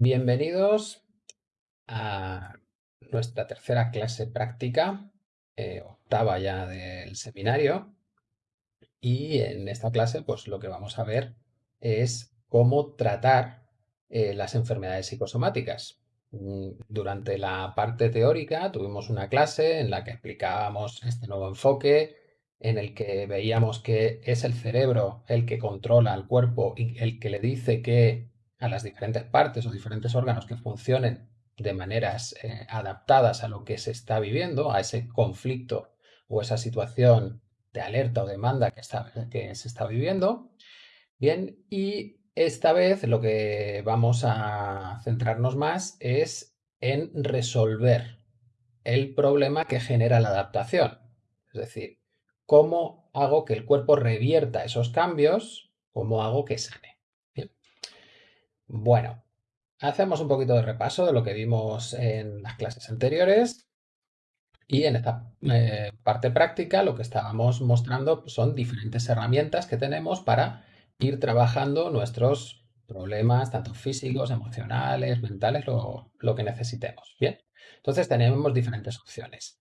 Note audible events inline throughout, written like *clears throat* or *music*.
Bienvenidos a nuestra tercera clase práctica, eh, octava ya del seminario. Y en esta clase, pues lo que vamos a ver es cómo tratar eh, las enfermedades psicosomáticas. Mm, durante la parte teórica tuvimos una clase en la que explicábamos este nuevo enfoque, en el que veíamos que es el cerebro el que controla al cuerpo y el que le dice que a las diferentes partes o diferentes órganos que funcionen de maneras eh, adaptadas a lo que se está viviendo, a ese conflicto o esa situación de alerta o demanda que, está, que se está viviendo. Bien, y esta vez lo que vamos a centrarnos más es en resolver el problema que genera la adaptación. Es decir, cómo hago que el cuerpo revierta esos cambios, cómo hago que sane. Bueno, hacemos un poquito de repaso de lo que vimos en las clases anteriores. Y en esta eh, parte práctica lo que estábamos mostrando son diferentes herramientas que tenemos para ir trabajando nuestros problemas, tanto físicos, emocionales, mentales, lo, lo que necesitemos. Bien, entonces tenemos diferentes opciones.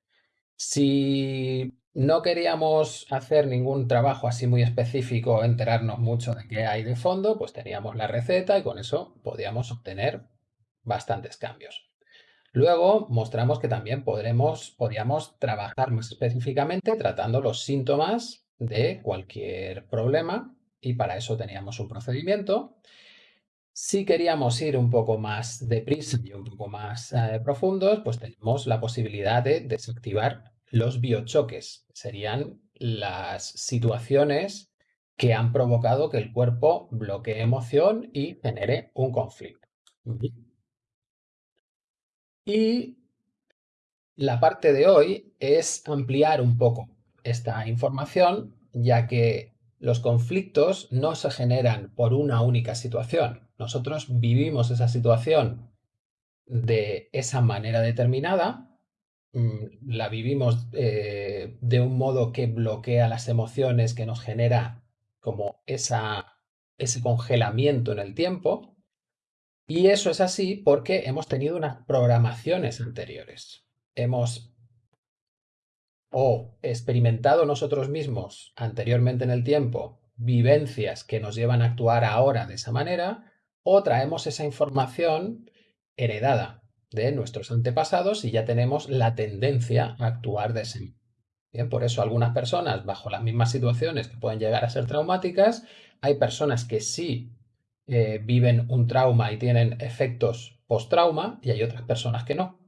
Si no queríamos hacer ningún trabajo así muy específico, enterarnos mucho de qué hay de fondo, pues teníamos la receta y con eso podíamos obtener bastantes cambios. Luego mostramos que también podíamos trabajar más específicamente tratando los síntomas de cualquier problema y para eso teníamos un procedimiento. Si queríamos ir un poco más deprisa y un poco más eh, profundos, pues tenemos la posibilidad de desactivar los biochoques. Serían las situaciones que han provocado que el cuerpo bloquee emoción y genere un conflicto. Y la parte de hoy es ampliar un poco esta información, ya que los conflictos no se generan por una única situación. Nosotros vivimos esa situación de esa manera determinada, la vivimos eh, de un modo que bloquea las emociones, que nos genera como esa, ese congelamiento en el tiempo, y eso es así porque hemos tenido unas programaciones anteriores. Hemos o experimentado nosotros mismos anteriormente en el tiempo vivencias que nos llevan a actuar ahora de esa manera, o traemos esa información heredada de nuestros antepasados y ya tenemos la tendencia a actuar de ese modo. Bien, por eso algunas personas bajo las mismas situaciones que pueden llegar a ser traumáticas, hay personas que sí eh, viven un trauma y tienen efectos post-trauma y hay otras personas que no.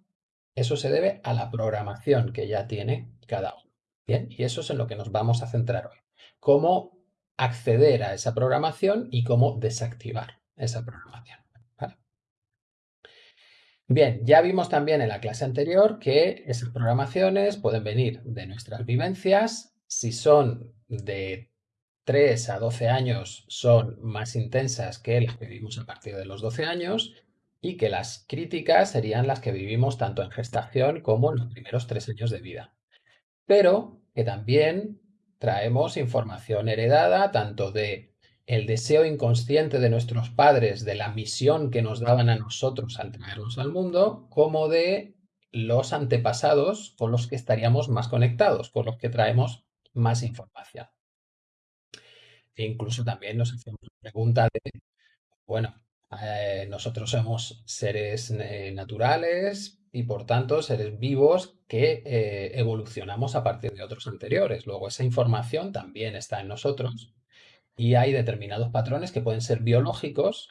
Eso se debe a la programación que ya tiene cada uno. Bien, y eso es en lo que nos vamos a centrar hoy. Cómo acceder a esa programación y cómo desactivar esa programación. Bien, ya vimos también en la clase anterior que esas programaciones pueden venir de nuestras vivencias. Si son de 3 a 12 años son más intensas que las que vivimos a partir de los 12 años y que las críticas serían las que vivimos tanto en gestación como en los primeros 3 años de vida. Pero que también traemos información heredada tanto de el deseo inconsciente de nuestros padres, de la misión que nos daban a nosotros al traernos al mundo, como de los antepasados con los que estaríamos más conectados, con los que traemos más información. E incluso también nos hacemos la pregunta de, bueno, eh, nosotros somos seres eh, naturales y por tanto seres vivos que eh, evolucionamos a partir de otros anteriores. Luego esa información también está en nosotros y hay determinados patrones que pueden ser biológicos,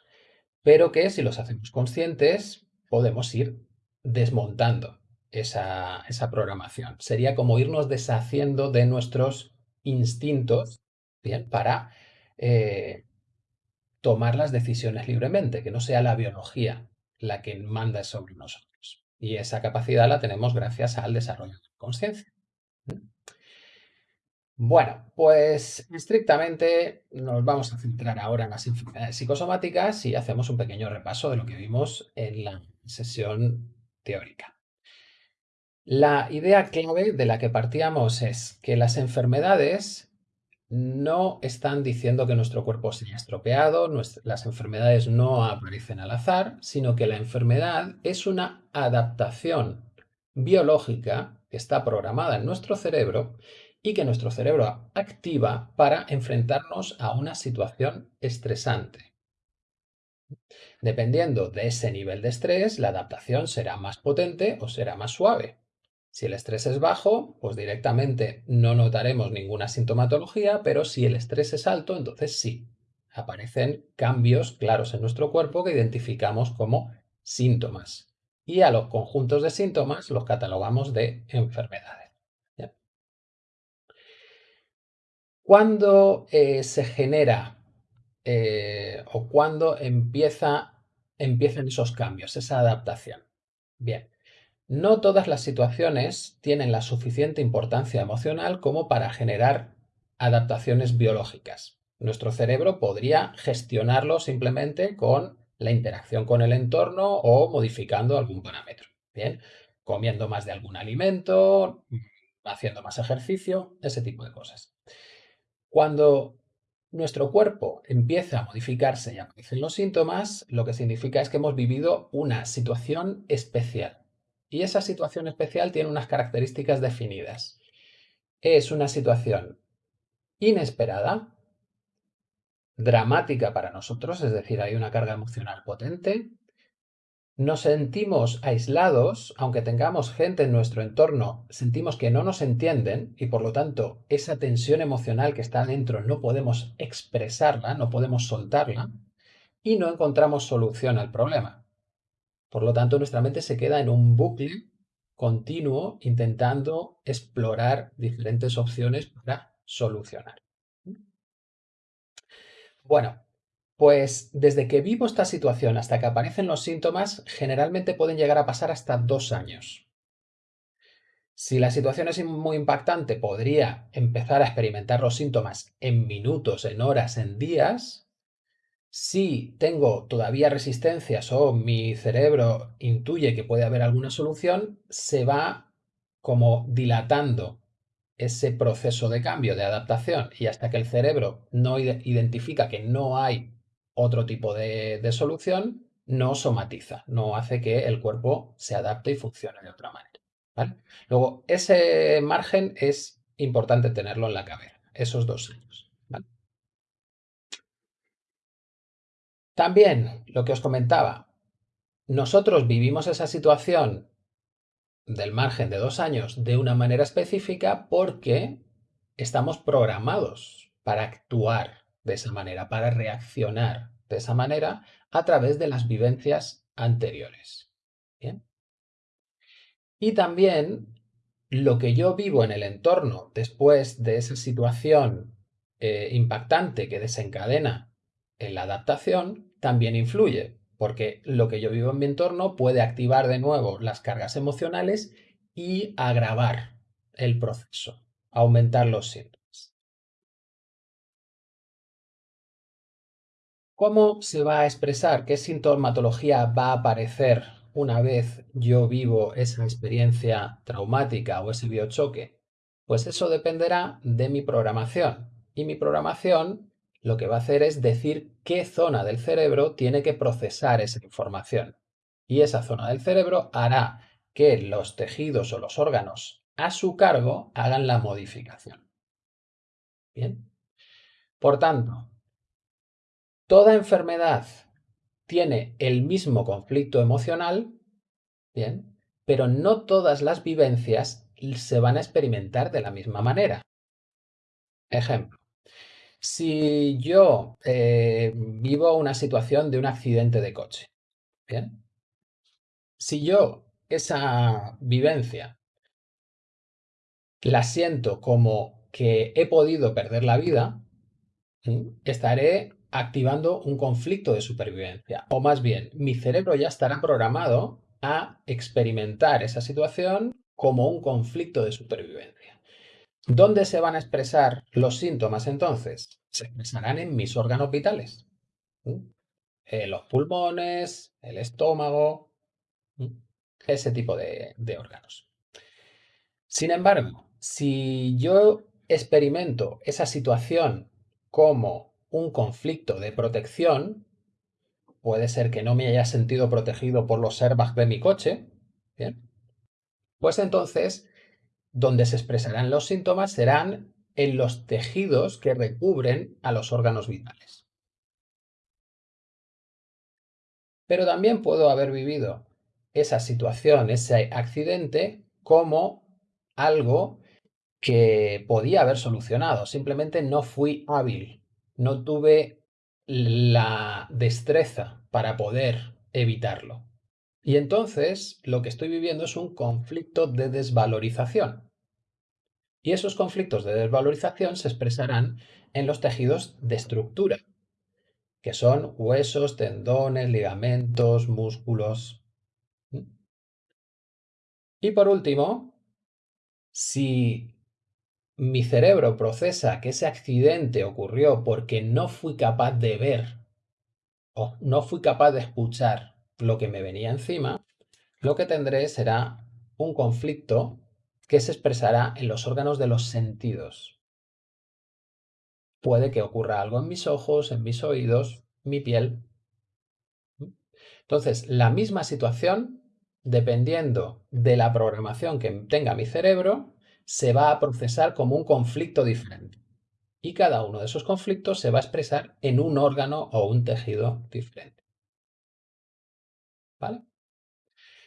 pero que si los hacemos conscientes podemos ir desmontando esa, esa programación. Sería como irnos deshaciendo de nuestros instintos bien, para eh, tomar las decisiones libremente, que no sea la biología la que manda sobre nosotros. Y esa capacidad la tenemos gracias al desarrollo de la conciencia. Bueno, pues estrictamente nos vamos a centrar ahora en las enfermedades psicosomáticas y hacemos un pequeño repaso de lo que vimos en la sesión teórica. La idea clave de la que partíamos es que las enfermedades no están diciendo que nuestro cuerpo se haya estropeado, las enfermedades no aparecen al azar, sino que la enfermedad es una adaptación biológica que está programada en nuestro cerebro y que nuestro cerebro activa para enfrentarnos a una situación estresante. Dependiendo de ese nivel de estrés, la adaptación será más potente o será más suave. Si el estrés es bajo, pues directamente no notaremos ninguna sintomatología, pero si el estrés es alto, entonces sí, aparecen cambios claros en nuestro cuerpo que identificamos como síntomas. Y a los conjuntos de síntomas los catalogamos de enfermedades. ¿Cuándo eh, se genera eh, o cuándo empieza, empiezan esos cambios, esa adaptación? Bien, no todas las situaciones tienen la suficiente importancia emocional como para generar adaptaciones biológicas. Nuestro cerebro podría gestionarlo simplemente con la interacción con el entorno o modificando algún parámetro. Bien, comiendo más de algún alimento, haciendo más ejercicio, ese tipo de cosas. Cuando nuestro cuerpo empieza a modificarse y aparecen los síntomas, lo que significa es que hemos vivido una situación especial. Y esa situación especial tiene unas características definidas. Es una situación inesperada, dramática para nosotros, es decir, hay una carga emocional potente. Nos sentimos aislados, aunque tengamos gente en nuestro entorno, sentimos que no nos entienden y por lo tanto esa tensión emocional que está dentro no podemos expresarla, no podemos soltarla y no encontramos solución al problema. Por lo tanto, nuestra mente se queda en un bucle continuo intentando explorar diferentes opciones para solucionar. Bueno, pues desde que vivo esta situación hasta que aparecen los síntomas, generalmente pueden llegar a pasar hasta dos años. Si la situación es muy impactante, podría empezar a experimentar los síntomas en minutos, en horas, en días, si tengo todavía resistencias o mi cerebro intuye que puede haber alguna solución, se va como dilatando ese proceso de cambio, de adaptación, y hasta que el cerebro no identifica que no hay otro tipo de, solución, no somatiza, no hace que el cuerpo se adapte y funcione de otra manera. Luego, ese margen es importante tenerlo en la cabeza, esos dos años. También, lo que os comentaba, nosotros vivimos esa situación del margen de dos años de una manera específica porque estamos programados para actuar de esa manera, para reaccionar de esa manera a través de las vivencias anteriores. Y también lo que yo vivo en el entorno después de esa situación eh, impactante que desencadena en la adaptación también influye, porque lo que yo vivo en mi entorno puede activar de nuevo las cargas emocionales y agravar el proceso, aumentar los síntomas. ¿Cómo se va a expresar? ¿Qué sintomatología va a aparecer una vez yo vivo esa experiencia traumática o ese biochoque? Pues eso dependerá de mi programación. Y mi programación lo que va a hacer es decir qué zona del cerebro tiene que procesar esa información. Y esa zona del cerebro hará que los tejidos o los órganos a su cargo hagan la modificación. Bien. Por tanto, toda enfermedad tiene el mismo conflicto emocional, bien, pero no todas las vivencias se van a experimentar de la misma manera. Ejemplo, si yo eh, vivo una situación de un accidente de coche, ¿bien? Si yo esa vivencia la siento como que he podido perder la vida, estaré activando un conflicto de supervivencia. O más bien, mi cerebro ya estará programado a experimentar esa situación como un conflicto de supervivencia. ¿Dónde se van a expresar los síntomas entonces? Se expresarán en mis órganos vitales. Eh, los pulmones, el estómago, ese tipo de, órganos. Sin embargo, si yo experimento esa situación como un conflicto de protección, puede ser que no me haya sentido protegido por los airbags de mi coche, ¿bien? Pues entonces, donde se expresarán los síntomas serán en los tejidos que recubren a los órganos vitales. Pero también puedo haber vivido esa situación, ese accidente, como algo que podía haber solucionado. Simplemente no fui hábil, no tuve la destreza para poder evitarlo. Y entonces lo que estoy viviendo es un conflicto de desvalorización. Y esos conflictos de desvalorización se expresarán en los tejidos de estructura, que son huesos, tendones, ligamentos, músculos. Y por último, si mi cerebro procesa que ese accidente ocurrió porque no fui capaz de ver o no fui capaz de escuchar lo que me venía encima, lo que tendré será un conflicto que se expresará en los órganos de los sentidos. Puede que ocurra algo en mis ojos, en mis oídos, mi piel. Entonces, la misma situación, dependiendo de la programación que tenga mi cerebro, se va a procesar como un conflicto diferente. Y cada uno de esos conflictos se va a expresar en un órgano o un tejido diferente. ¿Vale?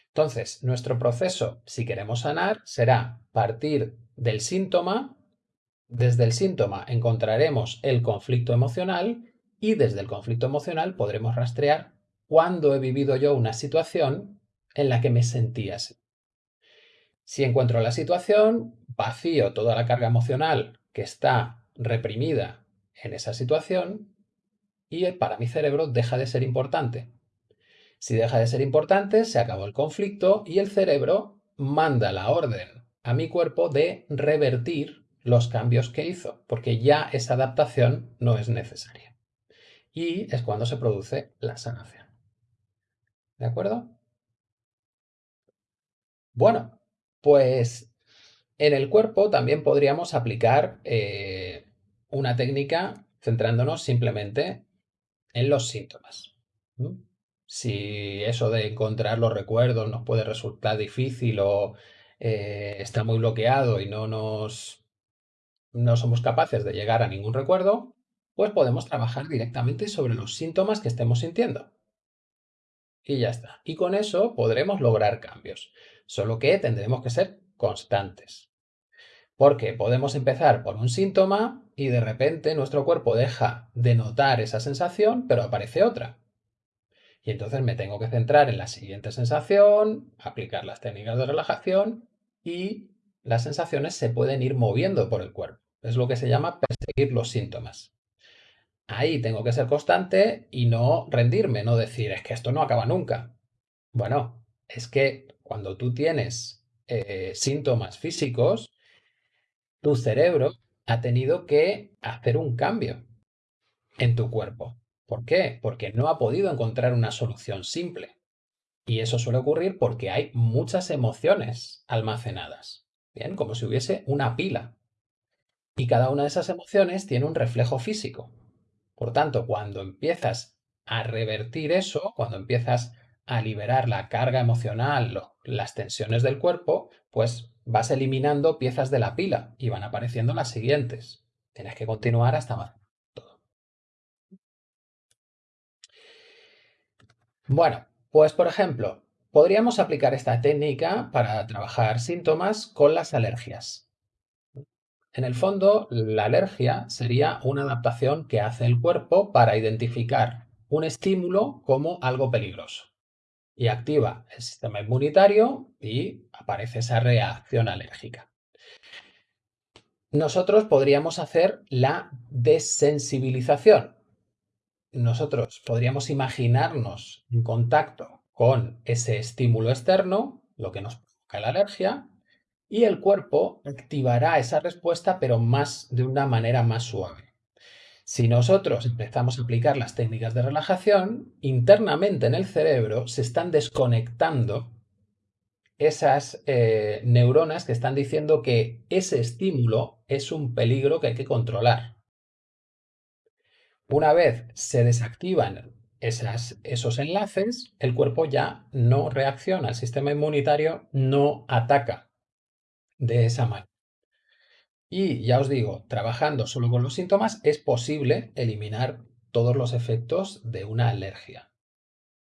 Entonces, nuestro proceso, si queremos sanar, será partir del síntoma, desde el síntoma encontraremos el conflicto emocional y desde el conflicto emocional podremos rastrear cuándo he vivido yo una situación en la que me sentía así. Si encuentro la situación, vacío toda la carga emocional que está reprimida en esa situación y para mi cerebro deja de ser importante. Si deja de ser importante, se acabó el conflicto y el cerebro manda la orden a mi cuerpo de revertir los cambios que hizo, porque ya esa adaptación no es necesaria. Y es cuando se produce la sanación. ¿De acuerdo? Bueno, pues en el cuerpo también podríamos aplicar eh, una técnica centrándonos simplemente en los síntomas. Si eso de encontrar los recuerdos nos puede resultar difícil o eh, está muy bloqueado y no nos no somos capaces de llegar a ningún recuerdo, pues podemos trabajar directamente sobre los síntomas que estemos sintiendo. Y ya está. Y con eso podremos lograr cambios. Solo que tendremos que ser constantes. Porque podemos empezar por un síntoma y de repente nuestro cuerpo deja de notar esa sensación, pero aparece otra. Y entonces me tengo que centrar en la siguiente sensación, aplicar las técnicas de relajación y las sensaciones se pueden ir moviendo por el cuerpo. Es lo que se llama perseguir los síntomas. Ahí tengo que ser constante y no rendirme, no decir, es que esto no acaba nunca. Bueno, es que cuando tú tienes eh, síntomas físicos, tu cerebro ha tenido que hacer un cambio en tu cuerpo. ¿Por qué? Porque no ha podido encontrar una solución simple. Y eso suele ocurrir porque hay muchas emociones almacenadas. Bien, como si hubiese una pila. Y cada una de esas emociones tiene un reflejo físico. Por tanto, cuando empiezas a revertir eso, cuando empiezas a liberar la carga emocional, las tensiones del cuerpo, pues vas eliminando piezas de la pila y van apareciendo las siguientes. Tienes que continuar hasta más. Todo. Bueno, pues por ejemplo, podríamos aplicar esta técnica para trabajar síntomas con las alergias. En el fondo, la alergia sería una adaptación que hace el cuerpo para identificar un estímulo como algo peligroso y activa el sistema inmunitario y aparece esa reacción alérgica. Nosotros podríamos hacer la desensibilización. Nosotros podríamos imaginarnos en contacto con ese estímulo externo, lo que nos provoca la alergia, y el cuerpo activará esa respuesta, pero más de una manera más suave. Si nosotros empezamos a aplicar las técnicas de relajación, internamente en el cerebro se están desconectando esas eh, neuronas que están diciendo que ese estímulo es un peligro que hay que controlar. Una vez se desactivan esos enlaces, el cuerpo ya no reacciona, el sistema inmunitario no ataca de esa manera. Y ya os digo, trabajando solo con los síntomas es posible eliminar todos los efectos de una alergia.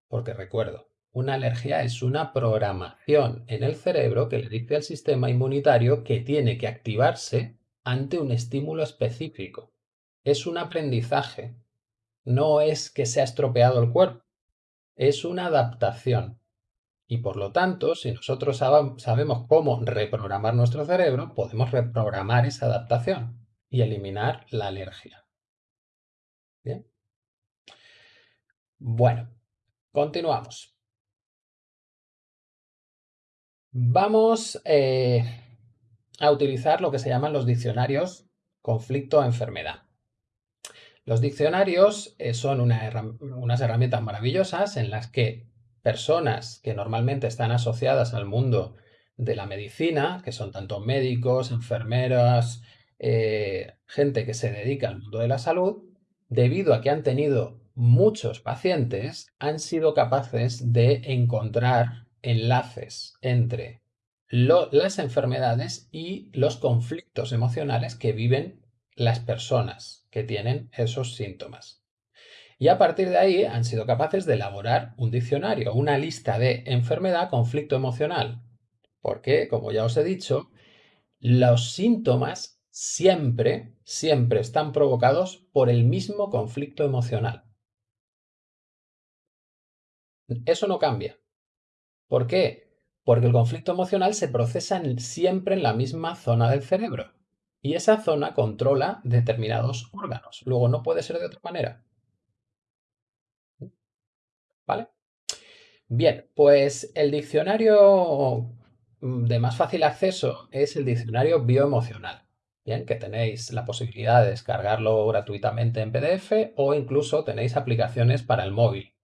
Porque recuerdo, una alergia es una programación en el cerebro que le dice al sistema inmunitario que tiene que activarse ante un estímulo específico. Es un aprendizaje, no es que se ha estropeado el cuerpo, es una adaptación. Y por lo tanto, si nosotros sabemos cómo reprogramar nuestro cerebro, podemos reprogramar esa adaptación y eliminar la alergia. Bien. Bueno, continuamos. Vamos eh, a utilizar lo que se llaman los diccionarios conflicto-enfermedad. Los diccionarios eh, son unas herramientas maravillosas en las que personas que normalmente están asociadas al mundo de la medicina, que son tanto médicos, enfermeras, eh, gente que se dedica al mundo de la salud, debido a que han tenido muchos pacientes, han sido capaces de encontrar enlaces entre las enfermedades y los conflictos emocionales que viven las personas que tienen esos síntomas. Y a partir de ahí han sido capaces de elaborar un diccionario, una lista de enfermedad, conflicto emocional. Porque, como ya os he dicho, los síntomas siempre, siempre están provocados por el mismo conflicto emocional. Eso no cambia. ¿Por qué? Porque el conflicto emocional se procesa siempre en la misma zona del cerebro y esa zona controla determinados órganos. Luego no puede ser de otra manera. ¿Vale? Bien, pues el diccionario de más fácil acceso es el diccionario bioemocional. Bien, que tenéis la posibilidad de descargarlo gratuitamente en PDF o incluso tenéis aplicaciones para el móvil.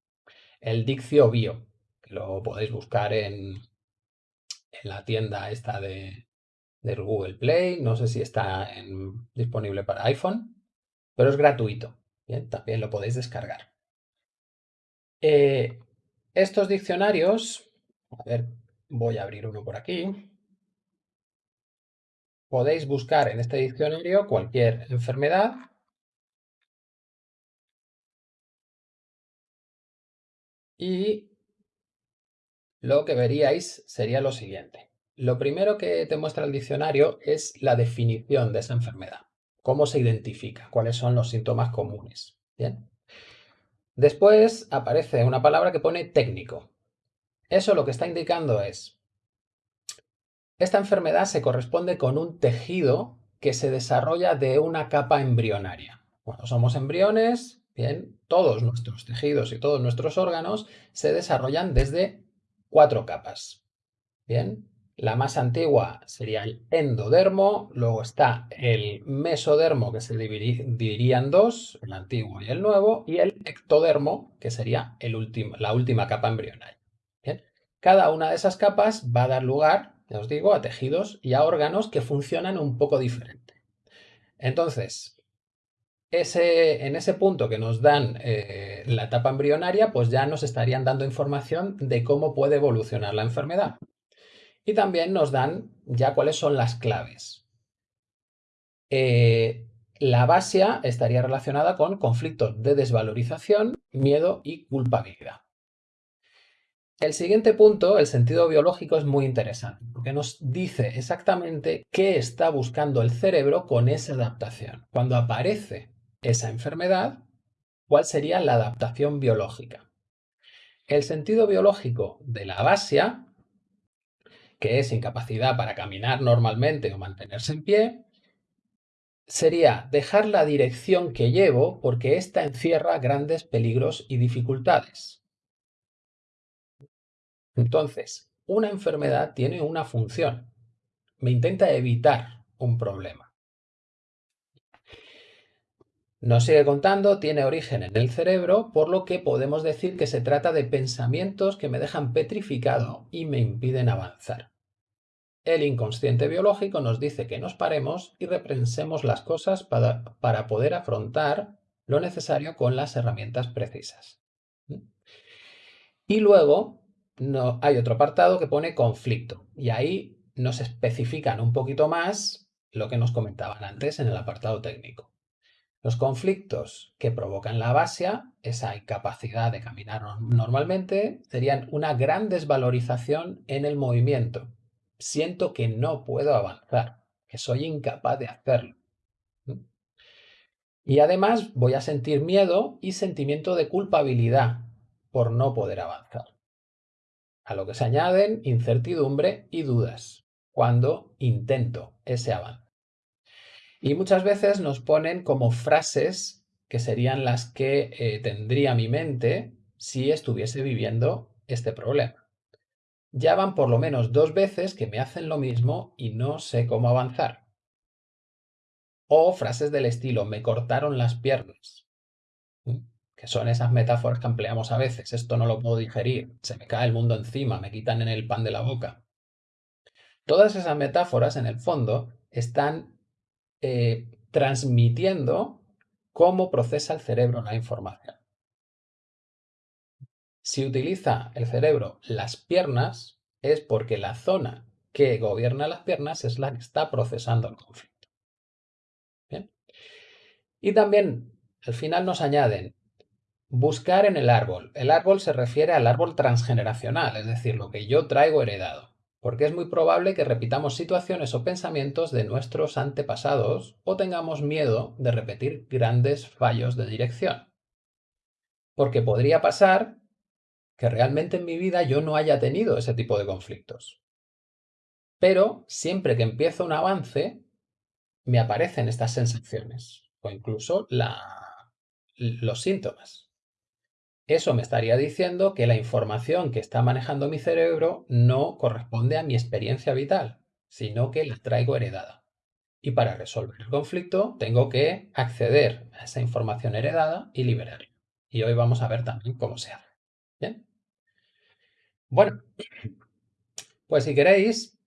El Diccio Bio, que lo podéis buscar en, la tienda esta de, Google Play, no sé si está disponible para iPhone, pero es gratuito. Bien, también lo podéis descargar. Eh, estos diccionarios, a ver, voy a abrir uno por aquí. Podéis buscar en este diccionario cualquier enfermedad y lo que veríais sería lo siguiente. Lo primero que te muestra el diccionario es la definición de esa enfermedad. Cómo se identifica, cuáles son los síntomas comunes. Bien. Después aparece una palabra que pone técnico. Eso lo que está indicando es, esta enfermedad se corresponde con un tejido que se desarrolla de una capa embrionaria. Cuando somos embriones, bien, todos nuestros tejidos y todos nuestros órganos se desarrollan desde cuatro capas. Bien, la más antigua sería el endodermo, luego está el mesodermo que se dividiría dos, el antiguo y el nuevo, y el ectodermo que sería la última capa embrionaria. Cada una de esas capas va a dar lugar, ya os digo, a tejidos y a órganos que funcionan un poco diferente. Entonces, en ese punto que nos dan eh, la etapa embrionaria, pues ya nos estarían dando información de cómo puede evolucionar la enfermedad. Y también nos dan ya cuáles son las claves. Eh, la basia estaría relacionada con conflictos de desvalorización, miedo y culpabilidad. El siguiente punto, el sentido biológico, es muy interesante porque nos dice exactamente qué está buscando el cerebro con esa adaptación. Cuando aparece esa enfermedad, ¿cuál sería la adaptación biológica? El sentido biológico de la basia que es incapacidad para caminar normalmente o mantenerse en pie, sería dejar la dirección que llevo porque ésta encierra grandes peligros y dificultades. Entonces, una enfermedad tiene una función. Me intenta evitar un problema. Nos sigue contando, tiene origen en el cerebro, por lo que podemos decir que se trata de pensamientos que me dejan petrificado y me impiden avanzar. El inconsciente biológico nos dice que nos paremos y reprensemos las cosas para, para poder afrontar lo necesario con las herramientas precisas. Y luego hay otro apartado que pone conflicto y ahí nos especifican un poquito más lo que nos comentaban antes en el apartado técnico. Los conflictos que provocan la abasia, esa incapacidad de caminar normalmente, serían una gran desvalorización en el movimiento. Siento que no puedo avanzar, que soy incapaz de hacerlo. Y además voy a sentir miedo y sentimiento de culpabilidad por no poder avanzar. A lo que se añaden incertidumbre y dudas cuando intento ese avance. Y muchas veces nos ponen como frases que serían las que eh, tendría mi mente si estuviese viviendo este problema. Ya van por lo menos dos veces que me hacen lo mismo y no sé cómo avanzar. O frases del estilo, me cortaron las piernas. Que son esas metáforas que empleamos a veces. Esto no lo puedo digerir, se me cae el mundo encima, me quitan en el pan de la boca. Todas esas metáforas, en el fondo, están eh, transmitiendo cómo procesa el cerebro la información. Si utiliza el cerebro las piernas, es porque la zona que gobierna las piernas es la que está procesando el conflicto. Y también, al final nos añaden, buscar en el árbol. El árbol se refiere al árbol transgeneracional, es decir, lo que yo traigo heredado porque es muy probable que repitamos situaciones o pensamientos de nuestros antepasados o tengamos miedo de repetir grandes fallos de dirección. Porque podría pasar que realmente en mi vida yo no haya tenido ese tipo de conflictos. Pero siempre que empiezo un avance, me aparecen estas sensaciones o incluso los síntomas. Eso me estaría diciendo que la información que está manejando mi cerebro no corresponde a mi experiencia vital, sino que la traigo heredada. Y para resolver el conflicto tengo que acceder a esa información heredada y liberarla. Y hoy vamos a ver también cómo se hace. Bueno, pues si queréis,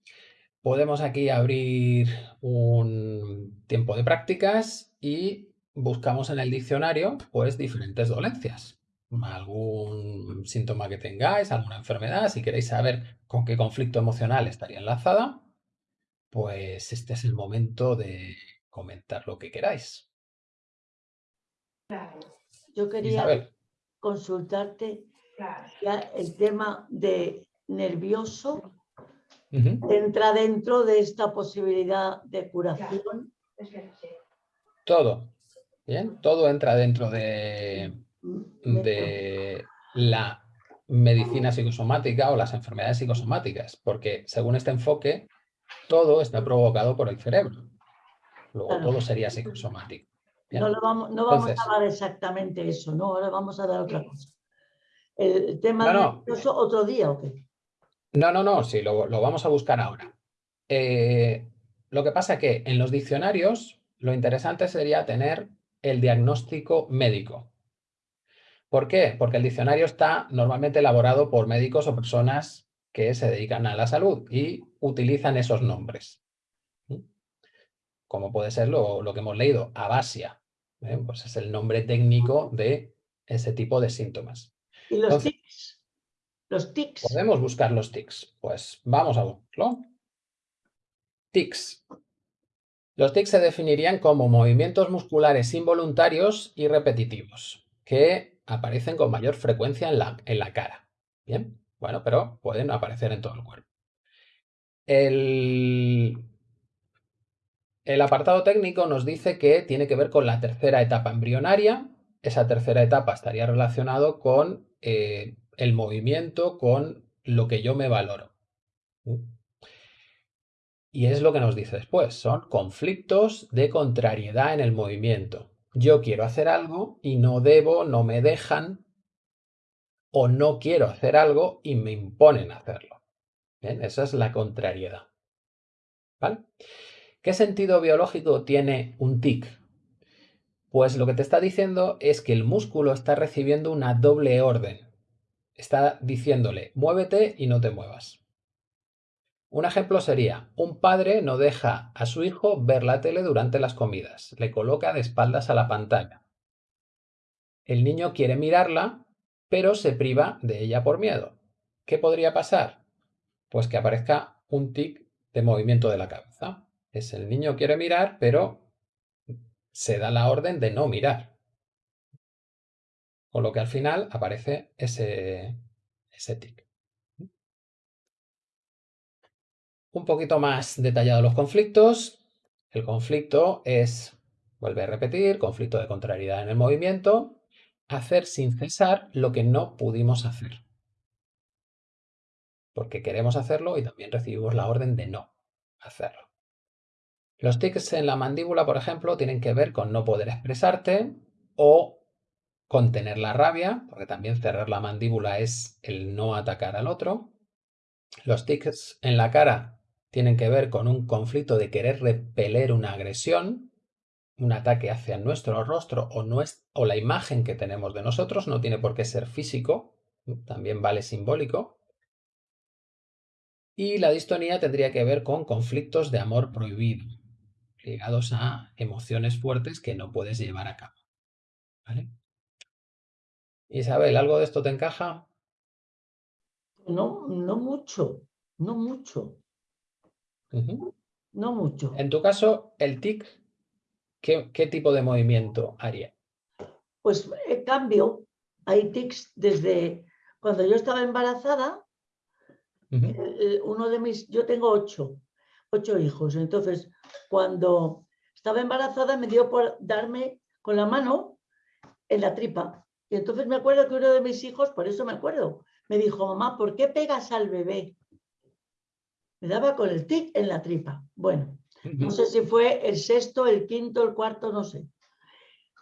podemos aquí abrir un tiempo de prácticas y buscamos en el diccionario pues diferentes dolencias. Algún síntoma que tengáis, alguna enfermedad, si queréis saber con qué conflicto emocional estaría enlazada, pues este es el momento de comentar lo que queráis. Yo quería consultarte ya el tema de nervioso entra dentro de esta posibilidad de curación. Todo, bien, todo entra dentro de, de la medicina psicosomática o las enfermedades psicosomáticas, porque según este enfoque, todo está provocado por el cerebro. Luego todo sería psicosomático. No, vamos, no vamos a dar exactamente eso, ¿no? Ahora vamos a dar otra cosa. El tema no, otro día o qué? No, no, no, sí, lo, vamos a buscar ahora. Eh, lo que pasa que en los diccionarios lo interesante sería tener el diagnóstico médico. ¿Por qué? Porque el diccionario está normalmente elaborado por médicos o personas que se dedican a la salud y utilizan esos nombres. Como puede ser lo, que hemos leído, abasia. ¿eh? Pues es el nombre técnico de ese tipo de síntomas. ¿Y los tics? Los tics. Podemos buscar los tics. Pues vamos a buscarlo. Tics. Los tics se definirían como movimientos musculares involuntarios y repetitivos, que aparecen con mayor frecuencia en la, en la cara. Bien, bueno, pero pueden aparecer en todo el cuerpo. El, el apartado técnico nos dice que tiene que ver con la tercera etapa embrionaria. Esa tercera etapa estaría relacionado con eh, el movimiento, con lo que yo me valoro. Y es lo que nos dice después, son conflictos de contrariedad en el movimiento yo quiero hacer algo y no debo, no me dejan, o no quiero hacer algo y me imponen hacerlo. Esa es la contrariedad. ¿Vale? ¿Qué sentido biológico tiene un tic? Pues lo que te está diciendo es que el músculo está recibiendo una doble orden. Está diciéndole, muévete y no te muevas. Un ejemplo sería, un padre no deja a su hijo ver la tele durante las comidas, le coloca de espaldas a la pantalla. El niño quiere mirarla, pero se priva de ella por miedo. ¿Qué podría pasar? Pues que aparezca un tic de movimiento de la cabeza. Es el niño quiere mirar, pero se da la orden de no mirar. Con lo que al final aparece ese, ese tic. Un poquito más detallado los conflictos. El conflicto es, vuelve a repetir, conflicto de contrariedad en el movimiento, hacer sin cesar lo que no pudimos hacer. Porque queremos hacerlo y también recibimos la orden de no hacerlo. Los tics en la mandíbula, por ejemplo, tienen que ver con no poder expresarte o contener la rabia, porque también cerrar la mandíbula es el no atacar al otro. Los tics en la cara tienen que ver con un conflicto de querer repeler una agresión, un ataque hacia nuestro rostro o, o la imagen que tenemos de nosotros, no tiene por qué ser físico, también vale simbólico. Y la distonía tendría que ver con conflictos de amor prohibido, ligados a emociones fuertes que no puedes llevar a cabo. ¿Vale? Isabel, ¿algo de esto te encaja? No, no mucho, no mucho. No mucho. En tu caso, el tic, ¿qué, ¿qué, tipo de movimiento haría? Pues eh, cambio. Hay tics desde cuando yo estaba embarazada, uno de mis, yo tengo ocho, ocho hijos, entonces cuando estaba embarazada me dio por darme con la mano en la tripa. Y entonces me acuerdo que uno de mis hijos, por eso me acuerdo, me dijo, mamá, ¿por qué pegas al bebé? Me daba con el tic en la tripa. Bueno, no sé si fue el sexto, el quinto, el cuarto, no sé.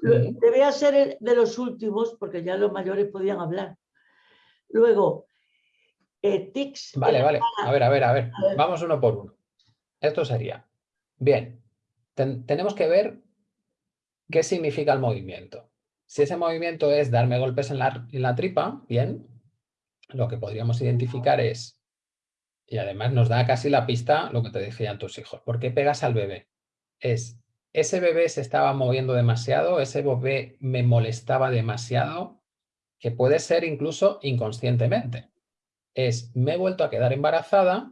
Debía ser de los últimos, porque ya los mayores podían hablar. Luego, eh, tics. Vale, vale. A ver, a ver, a ver. Vamos uno por uno. Esto sería Bien, tenemos que ver qué significa el movimiento. Si ese movimiento es darme golpes en la, en la tripa, bien, lo que podríamos identificar es, y además nos da casi la pista lo que te decían tus hijos, ¿por qué pegas al bebé? Es, ese bebé se estaba moviendo demasiado, ese bebé me molestaba demasiado, que puede ser incluso inconscientemente. Es, me he vuelto a quedar embarazada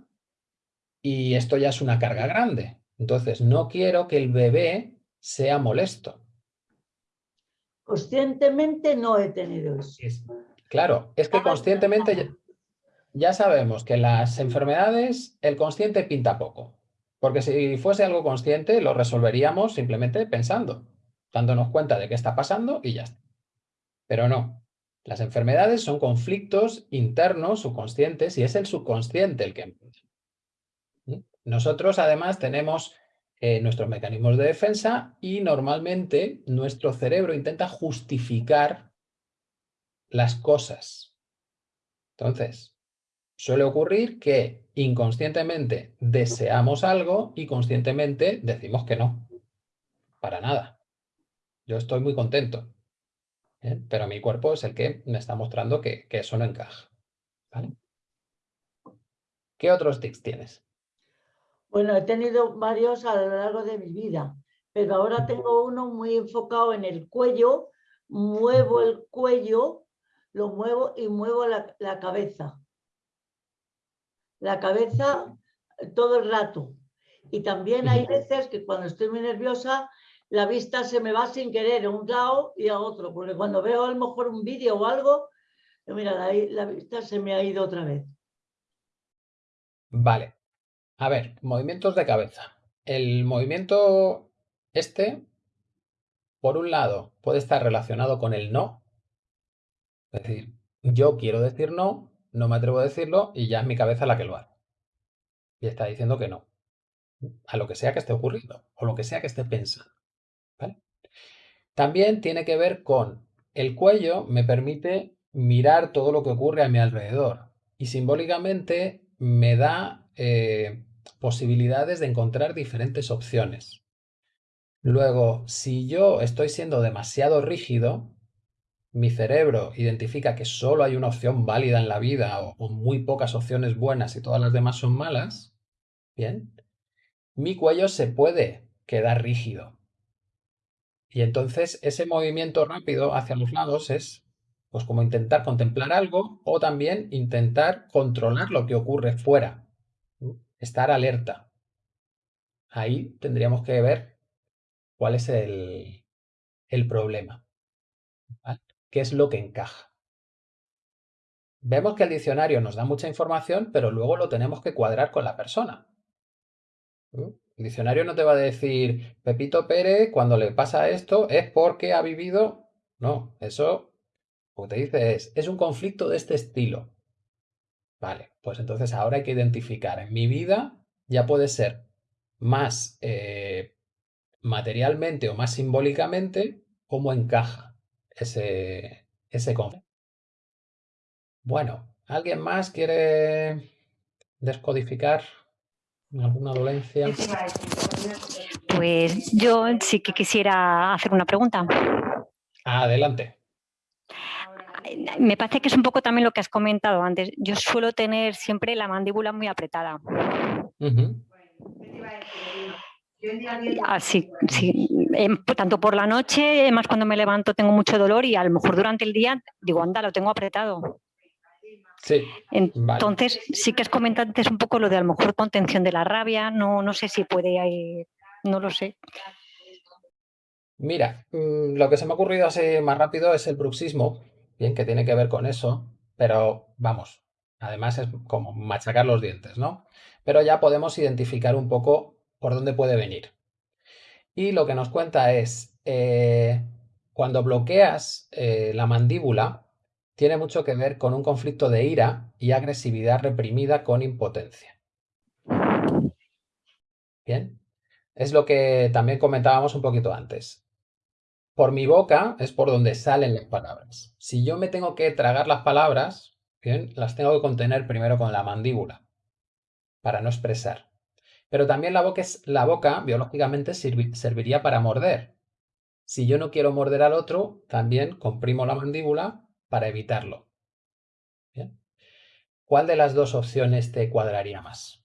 y esto ya es una carga grande. Entonces, no quiero que el bebé sea molesto. Conscientemente no he tenido eso. claro, es que conscientemente ya, sabemos que las enfermedades, el consciente pinta poco. Porque si fuese algo consciente, lo resolveríamos simplemente pensando, dándonos cuenta de qué está pasando y ya está. Pero no. Las enfermedades son conflictos internos, subconscientes, y es el subconsciente el que nosotros además tenemos eh, nuestros mecanismos de defensa y normalmente nuestro cerebro intenta justificar las cosas. Entonces, suele ocurrir que inconscientemente deseamos algo y conscientemente decimos que no. Para nada. Yo estoy muy contento. ¿eh? Pero mi cuerpo es el que me está mostrando que, eso no encaja. ¿vale? ¿Qué otros tics tienes? Bueno, he tenido varios a lo largo de mi vida, pero ahora tengo uno muy enfocado en el cuello, muevo el cuello, lo muevo y muevo la, cabeza. La cabeza todo el rato. Y también hay veces que cuando estoy muy nerviosa, la vista se me va sin querer a un lado y a otro, porque cuando veo a lo mejor un vídeo o algo, mira, ahí la vista se me ha ido otra vez. Vale, a ver, movimientos de cabeza. El movimiento este, por un lado, puede estar relacionado con el no. Es decir, yo quiero decir no, no me atrevo a decirlo y ya es mi cabeza la que lo hace. Y está diciendo que no. A lo que sea que esté ocurriendo o lo que sea que esté pensando. También tiene que ver con el cuello me permite mirar todo lo que ocurre a mi alrededor y simbólicamente me da eh, posibilidades de encontrar diferentes opciones. Luego, si yo estoy siendo demasiado rígido, mi cerebro identifica que solo hay una opción válida en la vida o, muy pocas opciones buenas y todas las demás son malas, bien, mi cuello se puede quedar rígido. Y entonces ese movimiento rápido hacia los lados es pues como intentar contemplar algo o también intentar controlar lo que ocurre fuera, estar alerta. Ahí tendríamos que ver cuál es el, el problema qué es lo que encaja. Vemos que el diccionario nos da mucha información, pero luego lo tenemos que cuadrar con la persona. El diccionario no te va a decir, Pepito Pérez, cuando le pasa esto es porque ha vivido... No, eso lo que te dice es, es un conflicto de este estilo. Vale, pues entonces ahora hay que identificar. En mi vida ya puede ser más eh, materialmente o más simbólicamente cómo encaja ese, ese conflicto. Bueno, ¿alguien más quiere descodificar alguna dolencia? Pues yo sí que quisiera hacer una pregunta. Adelante. Me parece que es un poco también lo que has comentado antes. Yo suelo tener siempre la mandíbula muy apretada. Así, sí, em, tanto por la noche, más cuando me levanto tengo mucho dolor y a lo mejor durante el día digo, anda, lo tengo apretado. Sí. Entonces, sí que es comentante un poco lo de a lo mejor contención de la rabia, no, no sé si puede, no lo sé. Mira, mm, lo que se me ha ocurrido así más rápido es el bruxismo, que tiene que ver con eso, pero vamos, además es como machacar los dientes, ¿no? Pero ya podemos identificar un poco por dónde puede venir. Y lo que nos cuenta es, eh, cuando bloqueas eh, la mandíbula, tiene mucho que ver con un conflicto de ira y agresividad reprimida con impotencia. Bien, es lo que también comentábamos un poquito antes. Por mi boca es por donde salen las palabras. Si yo me tengo que tragar las palabras, bien, las tengo que contener primero con la mandíbula para no expresar. Pero también la boca, es, la boca biológicamente serviría para morder. Si yo no quiero morder al otro, también comprimo la mandíbula para evitarlo. ¿Cuál de las dos opciones te cuadraría más?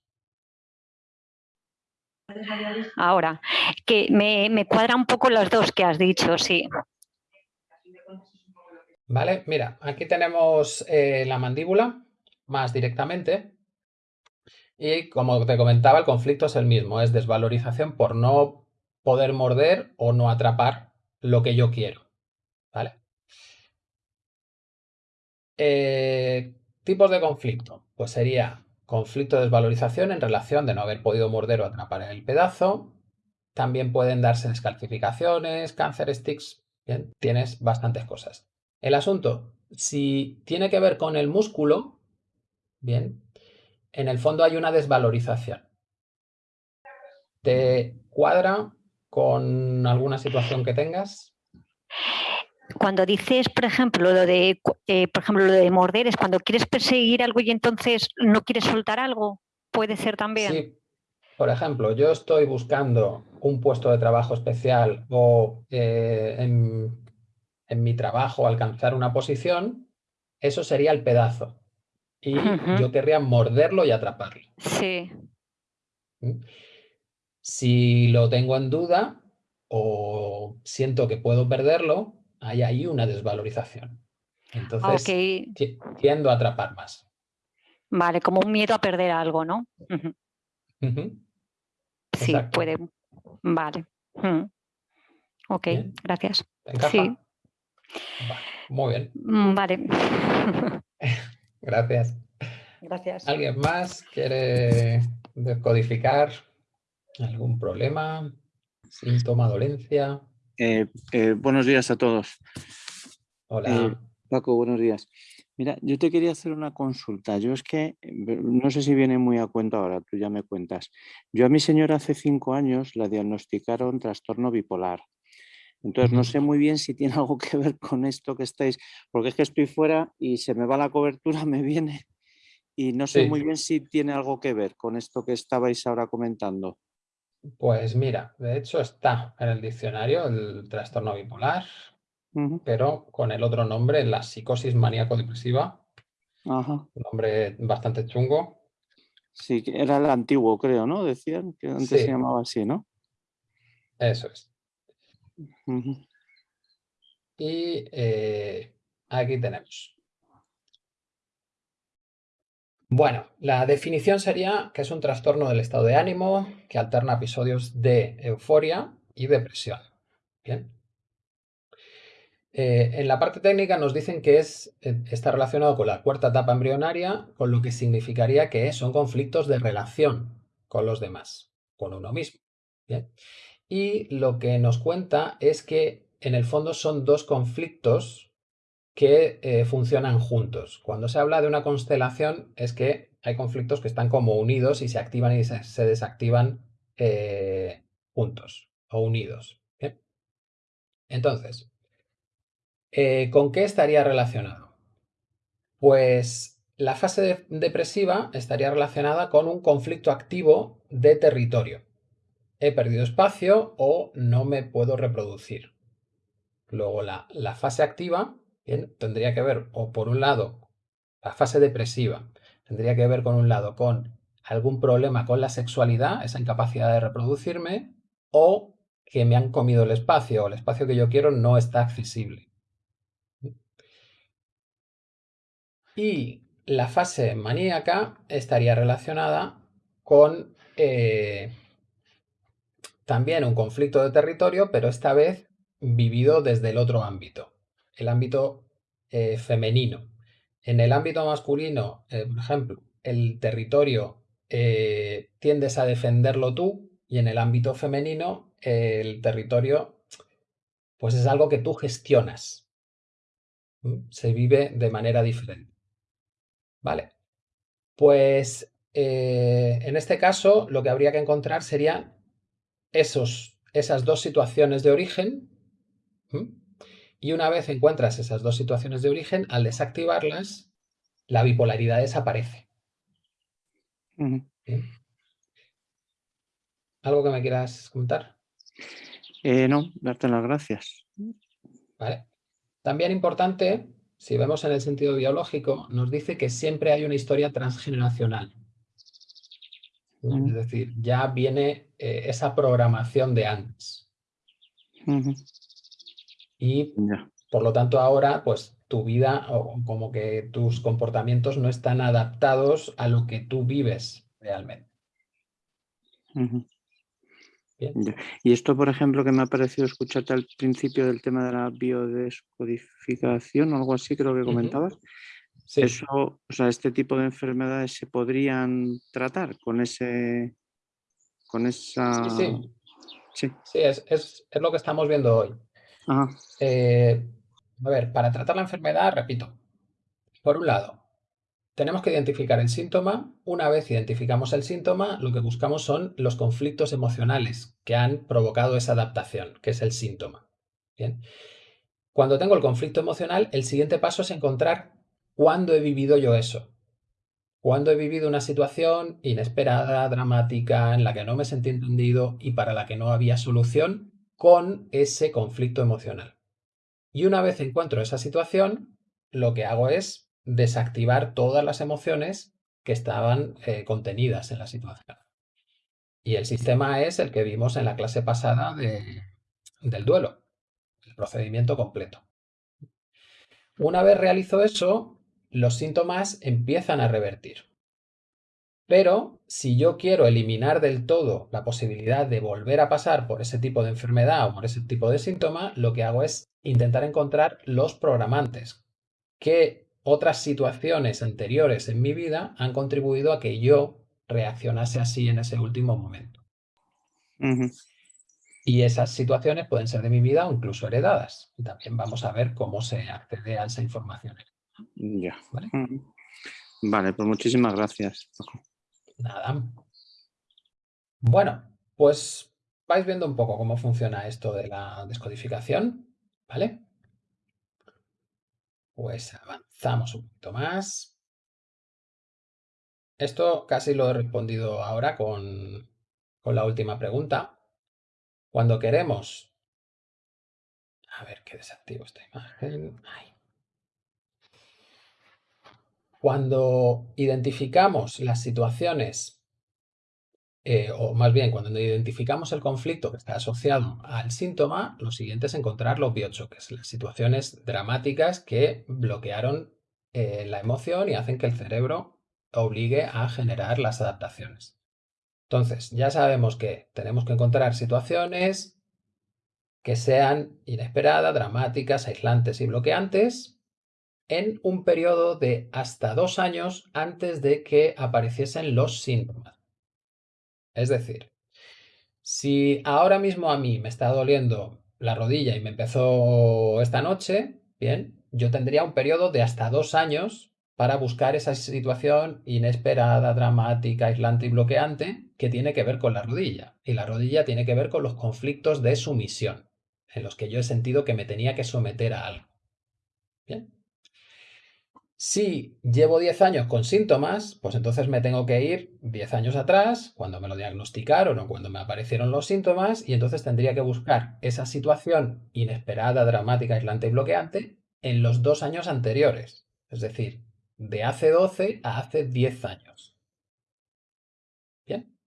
Ahora, que me, cuadra un poco las dos que has dicho, sí. Vale, mira, aquí tenemos eh, la mandíbula más directamente y como te comentaba, el conflicto es el mismo, es desvalorización por no poder morder o no atrapar lo que yo quiero. ¿Vale? Eh, tipos de conflicto. Pues sería conflicto de desvalorización en relación de no haber podido morder o atrapar el pedazo. También pueden darse descalcificaciones, cáncer sticks. Bien, tienes bastantes cosas. El asunto, si tiene que ver con el músculo, bien, en el fondo hay una desvalorización. ¿Te cuadra con alguna situación que tengas? Cuando dices, por ejemplo, lo de, eh, por ejemplo, lo de morder, es cuando quieres perseguir algo y entonces no quieres soltar algo, puede ser también. Sí. Por ejemplo, yo estoy buscando un puesto de trabajo especial o eh, en, en mi trabajo alcanzar una posición, eso sería el pedazo y yo querría morderlo y atraparlo. Sí. ¿Mm? Si lo tengo en duda o siento que puedo perderlo, hay ahí una desvalorización. Entonces, tiendo a atrapar más. Vale, como un miedo a perder algo, ¿no? Sí, puede. Vale. Ok, gracias. Sí. Muy bien. Mm, vale. *laughs* *laughs* Gracias. Gracias. ¿Alguien más quiere descodificar algún problema, síntoma, dolencia? Eh, eh, buenos días a todos. Hola. Eh, Paco, buenos días. Mira, yo te quería hacer una consulta. Yo es que, no sé si viene muy a cuenta ahora, tú ya me cuentas. Yo a mi señora hace cinco años la diagnosticaron trastorno bipolar. Entonces no sé muy bien si tiene *laughs* algo que ver con esto que estáis, porque es que estoy fuera y se me va la cobertura, *laughs* me viene, y no sé muy bien si tiene algo que ver con esto que estabais ahora comentando. Pues mira, de hecho está en el diccionario el trastorno bipolar, pero con el otro nombre, la psicosis maníaco-depresiva, Ajá. un nombre bastante chungo. Sí, era el antiguo, creo, ¿no? Decían que antes se llamaba así, ¿no? Eso es. Y eh, aquí tenemos. Bueno, la definición sería que es un trastorno del estado de ánimo que alterna episodios de euforia y depresión. Bien. Eh, en la parte técnica nos dicen que es, eh, está relacionado con la cuarta etapa embrionaria, con lo que significaría que son conflictos de relación con los demás, con uno mismo. Bien. Y lo que nos cuenta es que en el fondo son dos conflictos que eh, funcionan juntos. Cuando se habla de una constelación es que hay conflictos que están como unidos y se activan y se, desactivan eh, juntos o unidos. Entonces, eh, ¿con qué estaría relacionado? Pues la fase de- depresiva estaría relacionada con un conflicto activo de territorio. He perdido espacio o no me puedo reproducir. Luego la, la fase activa tendría que ver, o por un lado, la fase depresiva tendría que ver con un lado con algún problema con la sexualidad, esa incapacidad de reproducirme, o que me han comido el espacio, o el espacio que yo quiero no está accesible. Y la fase maníaca estaría relacionada con eh, también un conflicto de territorio, pero esta vez vivido desde el otro ámbito, el ámbito eh, femenino. En el ámbito masculino, eh, por ejemplo, el territorio eh, tiendes a defenderlo tú y en el ámbito femenino el territorio pues es algo que tú gestionas. ¿Mm? Se vive de manera diferente. Vale. Pues en este caso lo que habría que encontrar serían esos, esas dos situaciones de origen. Y una vez encuentras esas dos situaciones de origen, al desactivarlas, la bipolaridad desaparece. ¿bien? ¿Algo que me quieras contar? Eh, no, darte las gracias. ¿Vale? También importante, si vemos en el sentido biológico, nos dice que siempre hay una historia transgeneracional. Es decir, ya viene eh, esa programación de antes. Y por lo tanto ahora, pues tu vida o como que tus comportamientos no están adaptados a lo que tú vives realmente. Bien. Y esto, por ejemplo, que me ha parecido escucharte al principio del tema de la biodescodificación o algo así, creo que comentabas. Sí, Eso, o sea, este tipo de enfermedades se podrían tratar con ese, con esa. sí, sí, Sí. sí, es, es- es lo que estamos viendo hoy. Eh, a ver, para tratar la enfermedad, repito, por un lado, tenemos que identificar el síntoma. Una vez identificamos el síntoma, lo que buscamos son los conflictos emocionales que han provocado esa adaptación, que es el síntoma. Bien. Cuando tengo el conflicto emocional, el siguiente paso es encontrar cuándo he vivido yo eso. Cuándo he vivido una situación inesperada, dramática, en la que no me sentí entendido y para la que no había solución con ese conflicto emocional. Y una vez encuentro esa situación, lo que hago es desactivar todas las emociones que estaban eh, contenidas en la situación. Y el sistema es el que vimos en la clase pasada de- del duelo, el procedimiento completo. Una vez realizo eso, los síntomas empiezan a revertir. Pero si yo quiero eliminar del todo la posibilidad de volver a pasar por ese tipo de enfermedad o por ese tipo de síntoma, lo que hago es intentar encontrar los programantes. ¿Qué otras situaciones anteriores en mi vida han contribuido a que yo reaccionase así en ese último momento? Y esas situaciones pueden ser de mi vida o incluso heredadas. Y también vamos a ver cómo se accede a esa información. Ya. ¿Vale? Vale, pues muchísimas gracias. Nada. Bueno, pues vais viendo un poco cómo funciona esto de la descodificación, ¿vale? Pues avanzamos un poquito más. Esto casi lo he respondido ahora con, con la última pregunta. Cuando queremos... A ver, que desactivo esta imagen. Cuando identificamos las situaciones, eh, o más bien cuando identificamos el conflicto que está asociado al síntoma, lo siguiente es encontrar los biochoques, las situaciones dramáticas que bloquearon eh, la emoción y hacen que el cerebro obligue a generar las adaptaciones. Entonces, ya sabemos que tenemos que encontrar situaciones que sean inesperadas, dramáticas, aislantes y bloqueantes en un periodo de hasta dos años antes de que apareciesen los síntomas. Es decir, si ahora mismo a mí me está doliendo la rodilla y me empezó esta noche, bien, yo tendría un periodo de hasta dos años para buscar esa situación inesperada, dramática, aislante y bloqueante que tiene que ver con la rodilla. Y la rodilla tiene que ver con los conflictos de sumisión, en los que yo he sentido que me tenía que someter a algo. Bien. Si llevo 10 años con síntomas, pues entonces me tengo que ir 10 años atrás, cuando me lo diagnosticaron o cuando me aparecieron los síntomas, y entonces tendría que buscar esa situación inesperada, dramática, aislante y bloqueante en los dos años anteriores. Es decir, de hace 12 a hace 10 años. Bien.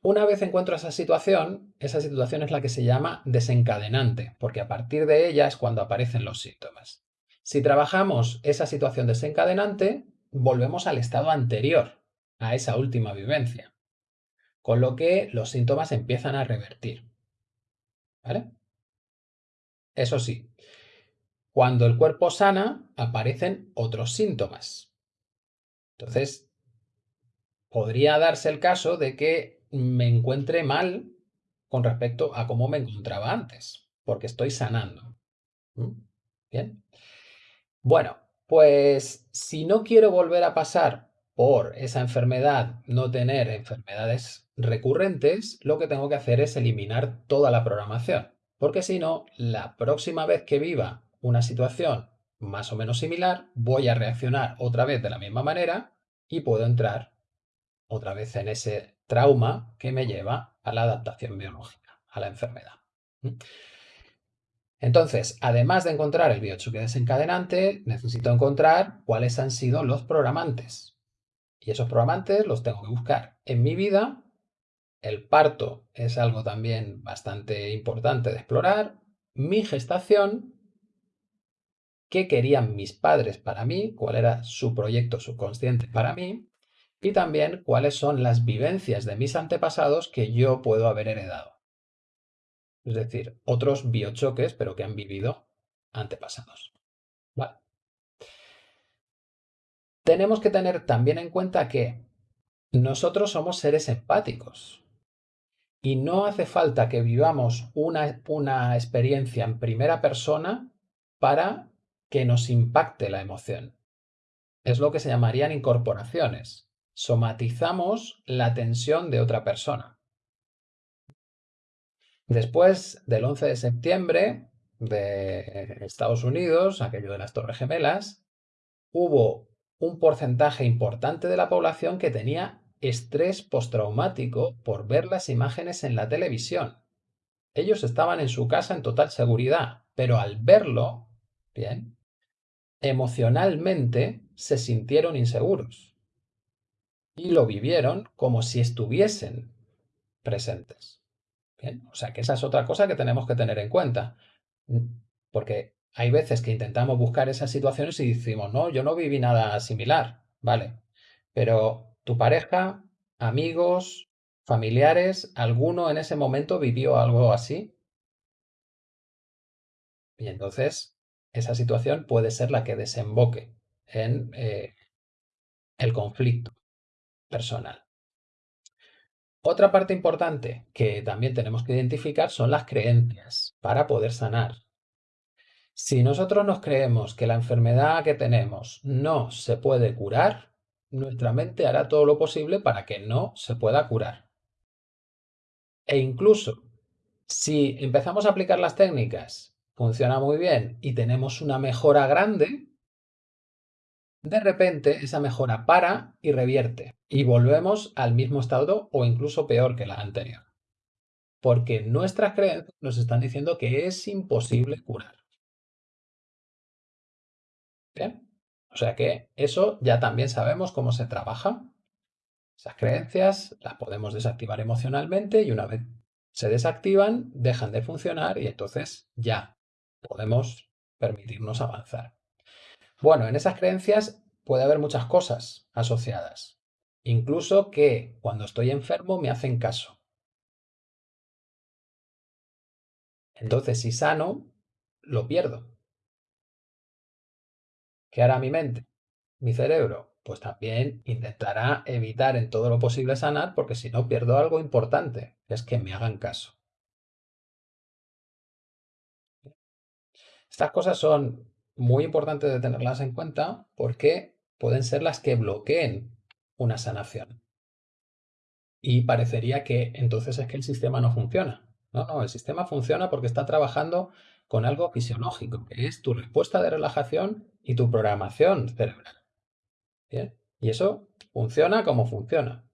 Una vez encuentro esa situación, esa situación es la que se llama desencadenante, porque a partir de ella es cuando aparecen los síntomas. Si trabajamos esa situación desencadenante, volvemos al estado anterior, a esa última vivencia, con lo que los síntomas empiezan a revertir. ¿Vale? Eso sí, cuando el cuerpo sana, aparecen otros síntomas. Entonces, podría darse el caso de que me encuentre mal con respecto a cómo me encontraba antes, porque estoy sanando. ¿Mm? Bien. Bueno, pues si no quiero volver a pasar por esa enfermedad, no tener enfermedades recurrentes, lo que tengo que hacer es eliminar toda la programación. Porque si no, la próxima vez que viva una situación más o menos similar, voy a reaccionar otra vez de la misma manera y puedo entrar otra vez en ese trauma que me lleva a la adaptación biológica, a la enfermedad. Entonces, además de encontrar el biochoque desencadenante, necesito encontrar cuáles han sido los programantes. Y esos programantes los tengo que buscar en mi vida. El parto es algo también bastante importante de explorar. Mi gestación, qué querían mis padres para mí, cuál era su proyecto subconsciente para mí, y también cuáles son las vivencias de mis antepasados que yo puedo haber heredado es decir, otros biochoques, pero que han vivido antepasados. Tenemos que tener también en cuenta que nosotros somos seres empáticos y no hace falta que vivamos una, una experiencia en primera persona para que nos impacte la emoción. Es lo que se llamarían incorporaciones. Somatizamos la tensión de otra persona. Después del 11 de septiembre de Estados Unidos, aquello de las Torres Gemelas, hubo un porcentaje importante de la población que tenía estrés postraumático por ver las imágenes en la televisión. Ellos estaban en su casa en total seguridad, pero al verlo, bien, emocionalmente se sintieron inseguros y lo vivieron como si estuviesen presentes o sea que esa es otra cosa que tenemos que tener en cuenta. Mm, porque hay veces que intentamos buscar esas situaciones y decimos, no, yo no viví nada similar, ¿vale? Pero tu pareja, amigos, familiares, ¿alguno en ese momento vivió algo así? Y entonces esa situación puede ser la que desemboque en eh, el conflicto personal. Otra parte importante que también tenemos que identificar son las creencias para poder sanar. Si nosotros nos creemos que la enfermedad que tenemos no se puede curar, nuestra mente hará todo lo posible para que no se pueda curar. E incluso si empezamos a aplicar las técnicas, funciona muy bien y tenemos una mejora grande, de repente esa mejora para y revierte y volvemos al mismo estado o incluso peor que la anterior. Porque nuestras creencias nos están diciendo que es imposible curar. O sea que eso ya también sabemos cómo se trabaja. Esas creencias las podemos desactivar emocionalmente y una vez se desactivan, dejan de funcionar y entonces ya podemos permitirnos avanzar. Bueno, en esas creencias puede haber muchas cosas asociadas. Incluso que cuando estoy enfermo me hacen caso. Entonces, si sano, lo pierdo. ¿Qué hará mi mente? Mi cerebro, pues también intentará evitar en todo lo posible sanar porque si no pierdo algo importante, que es que me hagan caso. Estas cosas son muy importantes de tenerlas en cuenta porque pueden ser las que bloqueen una sanación. Y parecería que entonces es que el sistema no funciona. No, no, el sistema funciona porque está trabajando con algo fisiológico, que es tu respuesta de relajación y tu programación cerebral. ¿Bien? Y eso funciona como funciona.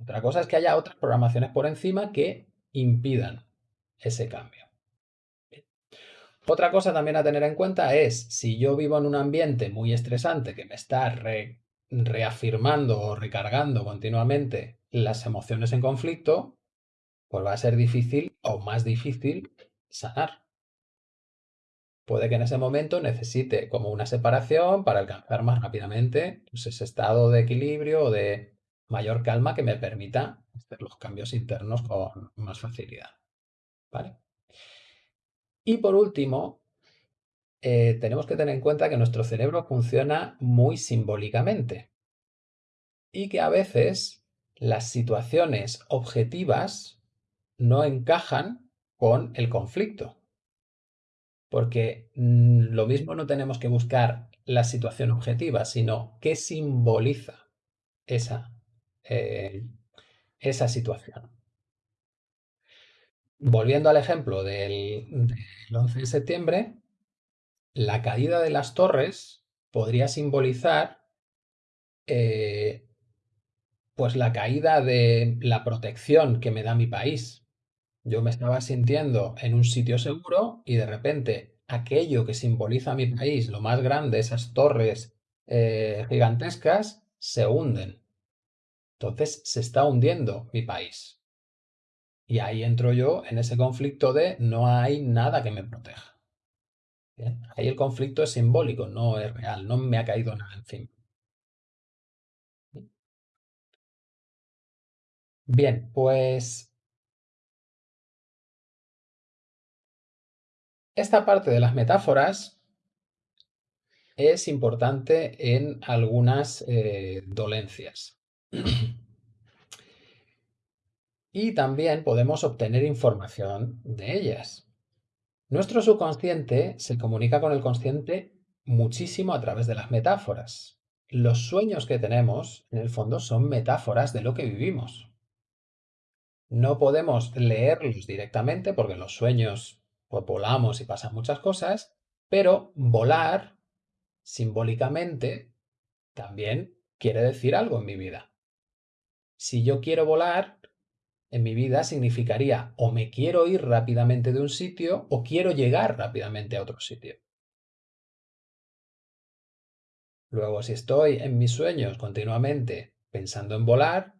Otra cosa es que haya otras programaciones por encima que impidan ese cambio. Otra cosa también a tener en cuenta es si yo vivo en un ambiente muy estresante que me está reafirmando o recargando continuamente las emociones en conflicto, pues va a ser difícil o más difícil sanar. Puede que en ese momento necesite como una separación para alcanzar más rápidamente pues, ese estado de equilibrio o de mayor calma que me permita hacer los cambios internos con más facilidad. ¿Vale? Y por último, eh, tenemos que tener en cuenta que nuestro cerebro funciona muy simbólicamente y que a veces las situaciones objetivas no encajan con el conflicto. Porque mm, lo mismo no tenemos que buscar la situación objetiva, sino qué simboliza esa, eh, esa situación volviendo al ejemplo del, 11 de septiembre, la caída de las torres podría simbolizar eh, pues la caída de la protección que me da mi país. Yo me estaba sintiendo en un sitio seguro y de repente aquello que simboliza mi país, lo más grande, esas torres eh, gigantescas, se hunden. Entonces se está hundiendo mi país. Y ahí entro yo en ese conflicto de no hay nada que me proteja. Ahí el conflicto es simbólico, no es real, no me ha caído nada encima. Bien, pues esta parte de las metáforas es importante en algunas eh, dolencias. *clears throat* y también podemos obtener información de ellas. Nuestro subconsciente se comunica con el consciente muchísimo a través de las metáforas. Los sueños que tenemos, en el fondo, son metáforas de lo que vivimos. No podemos leerlos directamente porque los sueños pues, volamos y pasan muchas cosas, pero volar simbólicamente también quiere decir algo en mi vida. Si yo quiero volar, en mi vida significaría o me quiero ir rápidamente de un sitio o quiero llegar rápidamente a otro sitio. Luego, si estoy en mis sueños continuamente pensando en volar,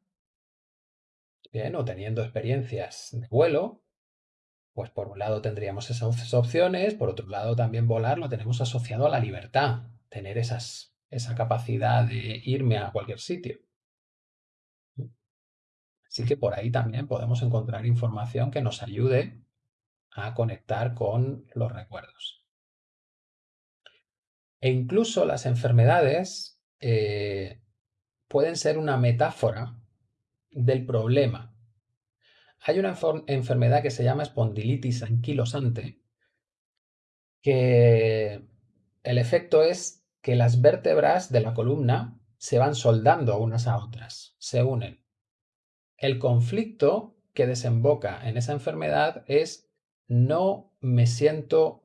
bien, o teniendo experiencias de vuelo, pues por un lado tendríamos esas opciones, por otro lado también volar lo tenemos asociado a la libertad, tener esas, esa capacidad de irme a cualquier sitio. Así que por ahí también podemos encontrar información que nos ayude a conectar con los recuerdos. E incluso las enfermedades eh, pueden ser una metáfora del problema. Hay una enfermedad que se llama espondilitis anquilosante, que el efecto es que las vértebras de la columna se van soldando unas a otras, se unen. El conflicto que desemboca en esa enfermedad es no me siento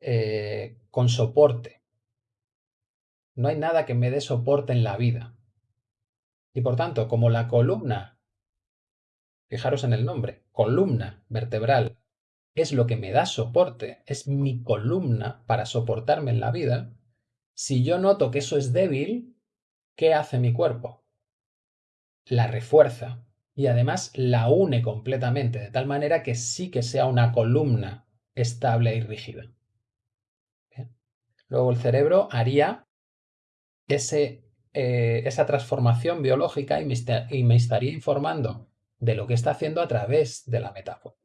eh, con soporte. no hay nada que me dé soporte en la vida. Y por tanto, como la columna, fijaros en el nombre, columna vertebral, es lo que me da soporte, es mi columna para soportarme en la vida, si yo noto que eso es débil, ¿qué hace mi cuerpo? La refuerza y además la une completamente, de tal manera que sí que sea una columna estable y rígida. Luego el cerebro haría ese, eh, esa transformación biológica y me estaría informando de lo que está haciendo a través de la metáfora.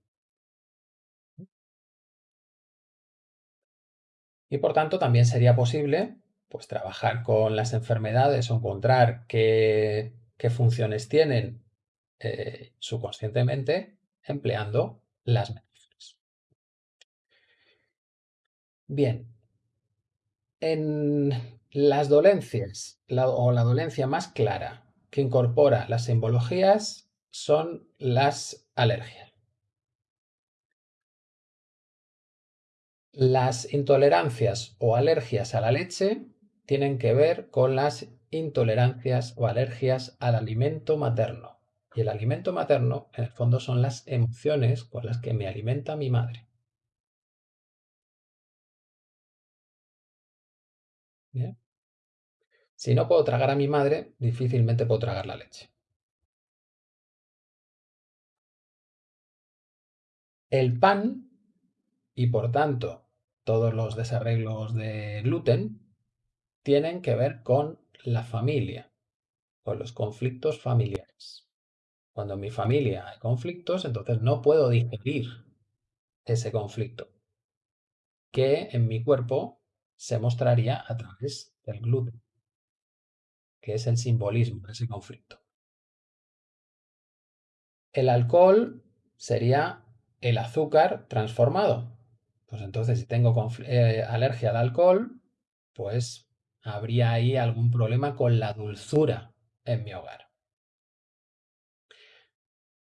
Y por tanto también sería posible pues, trabajar con las enfermedades o encontrar qué, funciones tienen eh, subconscientemente empleando las metáforas. Bien, en las dolencias o la dolencia más clara que incorpora las simbologías son las alergias. Las intolerancias o alergias a la leche tienen que ver con las intolerancias o alergias al alimento materno. Y el alimento materno, en el fondo, son las emociones con las que me alimenta mi madre. Si no puedo tragar a mi madre, difícilmente puedo tragar la leche. El pan y por tanto todos los desarreglos de gluten tienen que ver con la familia, con los conflictos familiares. Cuando en mi familia hay conflictos, entonces no puedo digerir ese conflicto, que en mi cuerpo se mostraría a través del gluten, que es el simbolismo de ese conflicto. El alcohol sería el azúcar transformado, pues entonces si tengo eh, alergia al alcohol, pues habría ahí algún problema con la dulzura en mi hogar.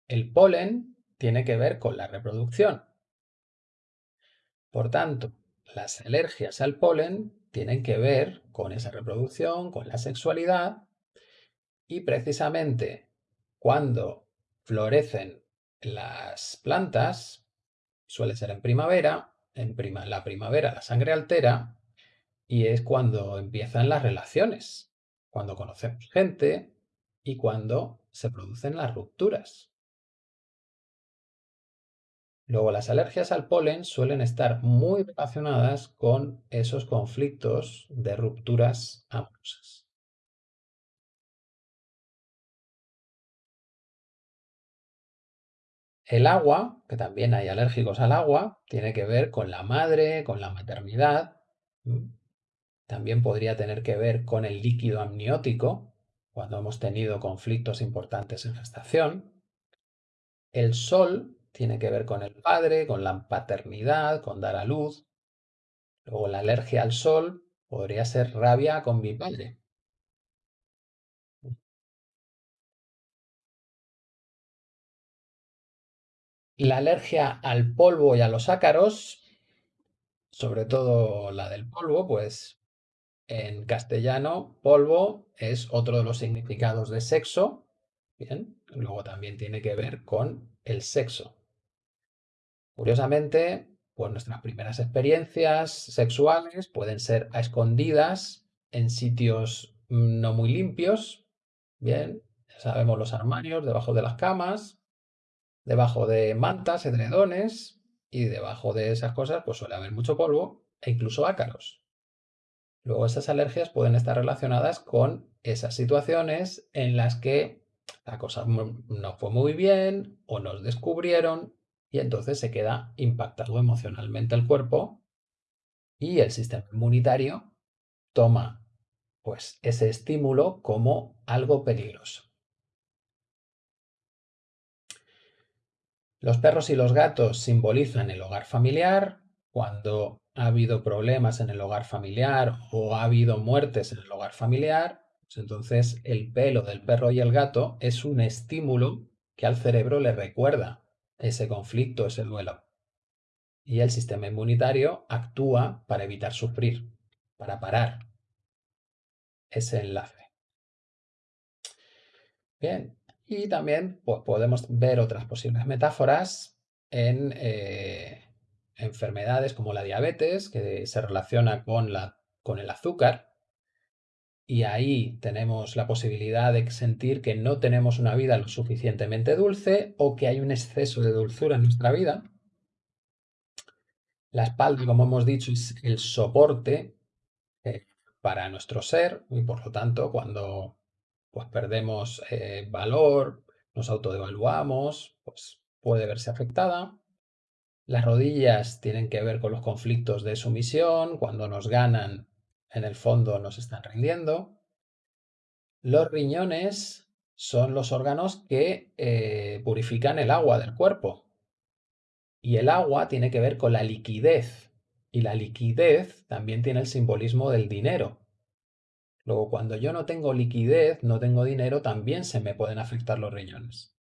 El polen tiene que ver con la reproducción. Por tanto, las alergias al polen tienen que ver con esa reproducción, con la sexualidad y precisamente cuando florecen las plantas, suele ser en primavera, en la primavera la sangre altera y es cuando empiezan las relaciones, cuando conocemos gente y cuando se producen las rupturas. Luego, las alergias al polen suelen estar muy relacionadas con esos conflictos de rupturas amorosas. El agua, que también hay alérgicos al agua, tiene que ver con la madre, con la maternidad. También podría tener que ver con el líquido amniótico, cuando hemos tenido conflictos importantes en gestación. El sol tiene que ver con el padre, con la paternidad, con dar a luz. Luego la alergia al sol podría ser rabia con mi padre. La alergia al polvo y a los ácaros, sobre todo la del polvo, pues en castellano polvo es otro de los significados de sexo, bien, luego también tiene que ver con el sexo. Curiosamente, pues nuestras primeras experiencias sexuales pueden ser a escondidas en sitios no muy limpios, bien, sabemos los armarios, debajo de las camas, debajo de mantas, edredones, y debajo de esas cosas pues suele haber mucho polvo e incluso ácaros. Luego esas alergias pueden estar relacionadas con esas situaciones en las que la cosa no fue muy bien o nos descubrieron y entonces se queda impactado emocionalmente el cuerpo y el sistema inmunitario toma pues ese estímulo como algo peligroso. Los perros y los gatos simbolizan el hogar familiar. Cuando ha habido problemas en el hogar familiar o ha habido muertes en el hogar familiar, pues entonces el pelo del perro y el gato es un estímulo que al cerebro le recuerda ese conflicto, ese duelo. Y el sistema inmunitario actúa para evitar sufrir, para parar. ese enlace. Bien, y también podemos ver otras posibles metáforas en eh, enfermedades como la diabetes, que se relaciona con, la, con el azúcar, y ahí tenemos la posibilidad de sentir que no tenemos una vida lo suficientemente dulce o que hay un exceso de dulzura en nuestra vida. La espalda, como hemos dicho, es el soporte eh, para nuestro ser y por lo tanto cuando pues, perdemos eh, valor, nos autodevaluamos, pues puede verse afectada. Las rodillas tienen que ver con los conflictos de sumisión, cuando nos ganan, en el fondo nos están rindiendo. Los riñones son los órganos que eh, purifican el agua del cuerpo. Y el agua tiene que ver con la liquidez. Y la liquidez también tiene el simbolismo del dinero. Luego, cuando yo no tengo liquidez, no tengo dinero, también se me pueden afectar los riñones.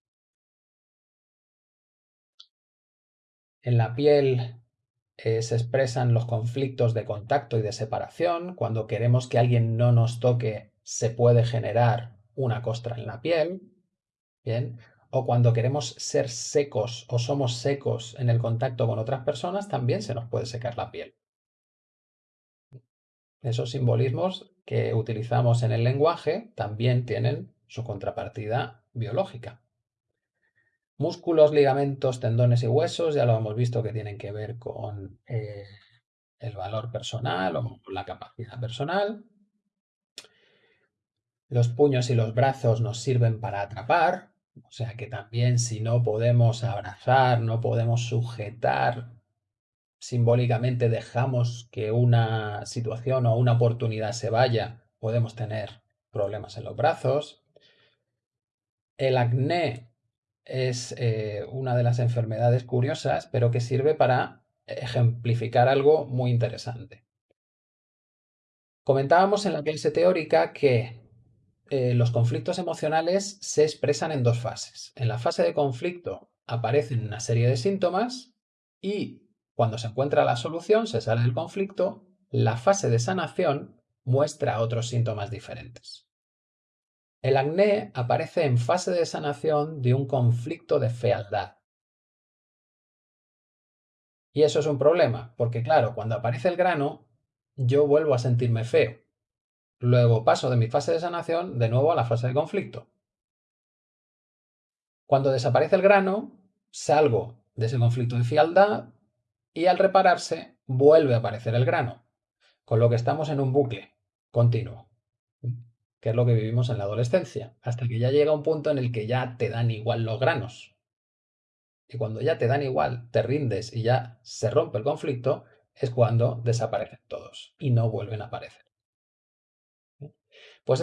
En la piel eh, se expresan los conflictos de contacto y de separación. Cuando queremos que alguien no nos toque, se puede generar una costra en la piel. Bien. O cuando queremos ser secos o somos secos en el contacto con otras personas, también se nos puede secar la piel. Esos simbolismos que utilizamos en el lenguaje también tienen su contrapartida biológica. Músculos, ligamentos, tendones y huesos, ya lo hemos visto que tienen que ver con eh, el valor personal o la capacidad personal. Los puños y los brazos nos sirven para atrapar, o sea que también si no podemos abrazar, no podemos sujetar simbólicamente dejamos que una situación o una oportunidad se vaya, podemos tener problemas en los brazos. El acné es eh, una de las enfermedades curiosas, pero que sirve para ejemplificar algo muy interesante. Comentábamos en la clase teórica que eh, los conflictos emocionales se expresan en dos fases. En la fase de conflicto aparecen una serie de síntomas y cuando se encuentra la solución, se sale del conflicto, la fase de sanación muestra otros síntomas diferentes. El acné aparece en fase de sanación de un conflicto de fealdad. Y eso es un problema, porque claro, cuando aparece el grano, yo vuelvo a sentirme feo. Luego paso de mi fase de sanación de nuevo a la fase de conflicto. Cuando desaparece el grano, salgo de ese conflicto de fealdad y al repararse vuelve a aparecer el grano, con lo que estamos en un bucle continuo, que es lo que vivimos en la adolescencia, hasta que ya llega un punto en el que ya te dan igual los granos. Y cuando ya te dan igual, te rindes y ya se rompe el conflicto, es cuando desaparecen todos y no vuelven a aparecer. Pues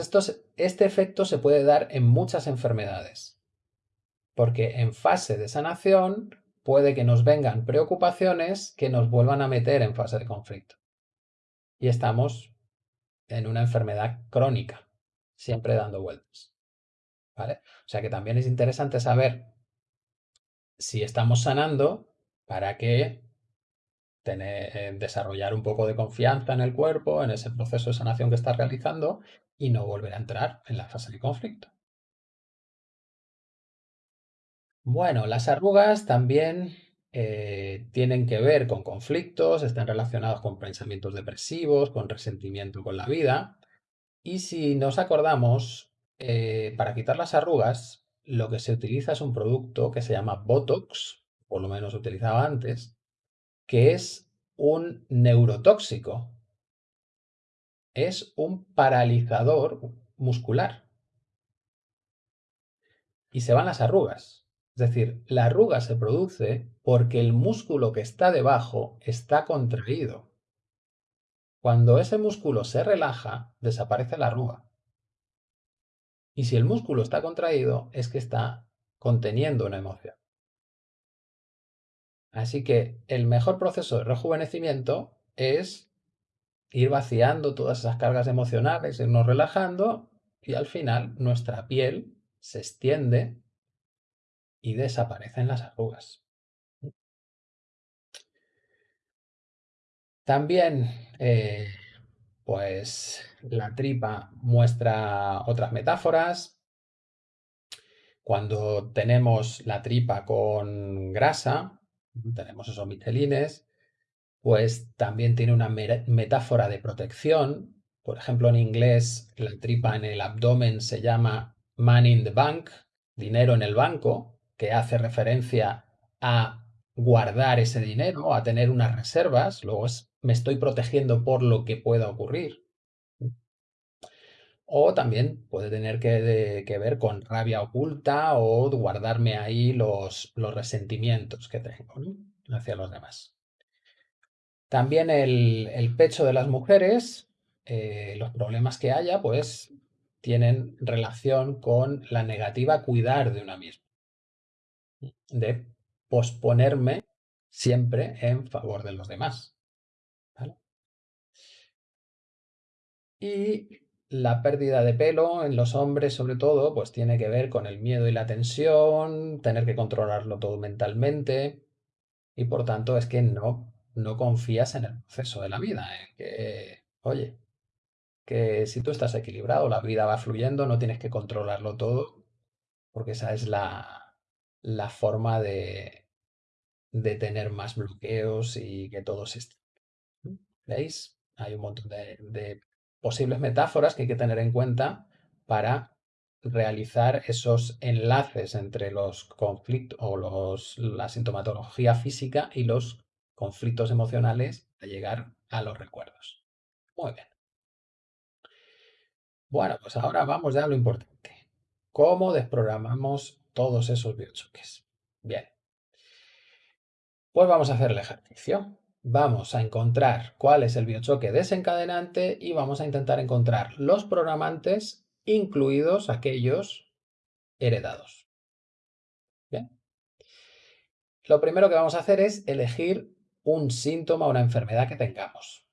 este efecto se puede dar en muchas enfermedades, porque en fase de sanación puede que nos vengan preocupaciones que nos vuelvan a meter en fase de conflicto. Y estamos en una enfermedad crónica, siempre dando vueltas. ¿Vale? O sea que también es interesante saber si estamos sanando para que tener, eh, desarrollar un poco de confianza en el cuerpo, en ese proceso de sanación que estás realizando y no volver a entrar en la fase de conflicto. Bueno, las arrugas también eh, tienen que ver con conflictos, están relacionados con pensamientos depresivos, con resentimiento con la vida. Y si nos acordamos, eh, para quitar las arrugas, lo que se utiliza es un producto que se llama Botox, por lo menos se utilizaba antes, que es un neurotóxico. Es un paralizador muscular. Y se van las arrugas. Es decir, la arruga se produce porque el músculo que está debajo está contraído. Cuando ese músculo se relaja, desaparece la arruga. Y si el músculo está contraído, es que está conteniendo una emoción. Así que el mejor proceso de rejuvenecimiento es ir vaciando todas esas cargas emocionales, irnos relajando y al final nuestra piel se extiende y desaparecen las arrugas. También eh, pues la tripa muestra otras metáforas. Cuando tenemos la tripa con grasa, tenemos esos michelines, pues también tiene una metáfora de protección. Por ejemplo, en inglés, la tripa en el abdomen se llama man in the bank, dinero en el banco, que hace referencia a guardar ese dinero, a tener unas reservas, luego me estoy protegiendo por lo que pueda ocurrir. O también puede tener que, ver con rabia oculta o guardarme ahí los, los resentimientos que tengo hacia los demás. También el, pecho de las mujeres, eh, los problemas que haya, pues tienen relación con la negativa cuidar de una misma. De posponerme siempre en favor de los demás. Y la pérdida de pelo en los hombres, sobre todo, pues tiene que ver con el miedo y la tensión, tener que controlarlo todo mentalmente. Y por tanto es que no no confías en el proceso de la vida, que, oye, que si tú estás equilibrado, la vida va fluyendo, no tienes que controlarlo todo, porque esa es la, la forma de, de tener más bloqueos y que todo se. ¿Veis? Hay un montón de posibles metáforas que hay que tener en cuenta para realizar esos enlaces entre los conflictos o los, la sintomatología física y los conflictos emocionales a llegar a los recuerdos. Muy bien. Bueno, pues ahora vamos ya a lo importante. ¿Cómo desprogramamos todos esos biochoques? Bien. Pues vamos a hacer el ejercicio. Vamos a encontrar cuál es el biochoque desencadenante y vamos a intentar encontrar los programantes, incluidos aquellos heredados. Bien. Lo primero que vamos a hacer es elegir un síntoma o una enfermedad que tengamos.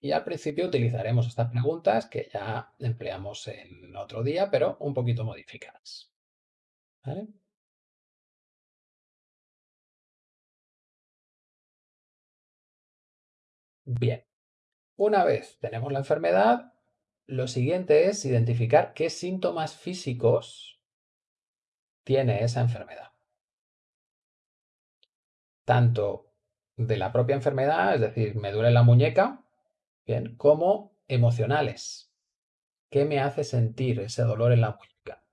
Y al principio utilizaremos estas preguntas que ya empleamos en otro día, pero un poquito modificadas. Bien, una vez tenemos la enfermedad, lo siguiente es identificar qué síntomas físicos tiene esa enfermedad. Tanto de la propia enfermedad, es decir, me duele la muñeca, bien, como emocionales. ¿Qué me hace sentir ese dolor en la muñeca?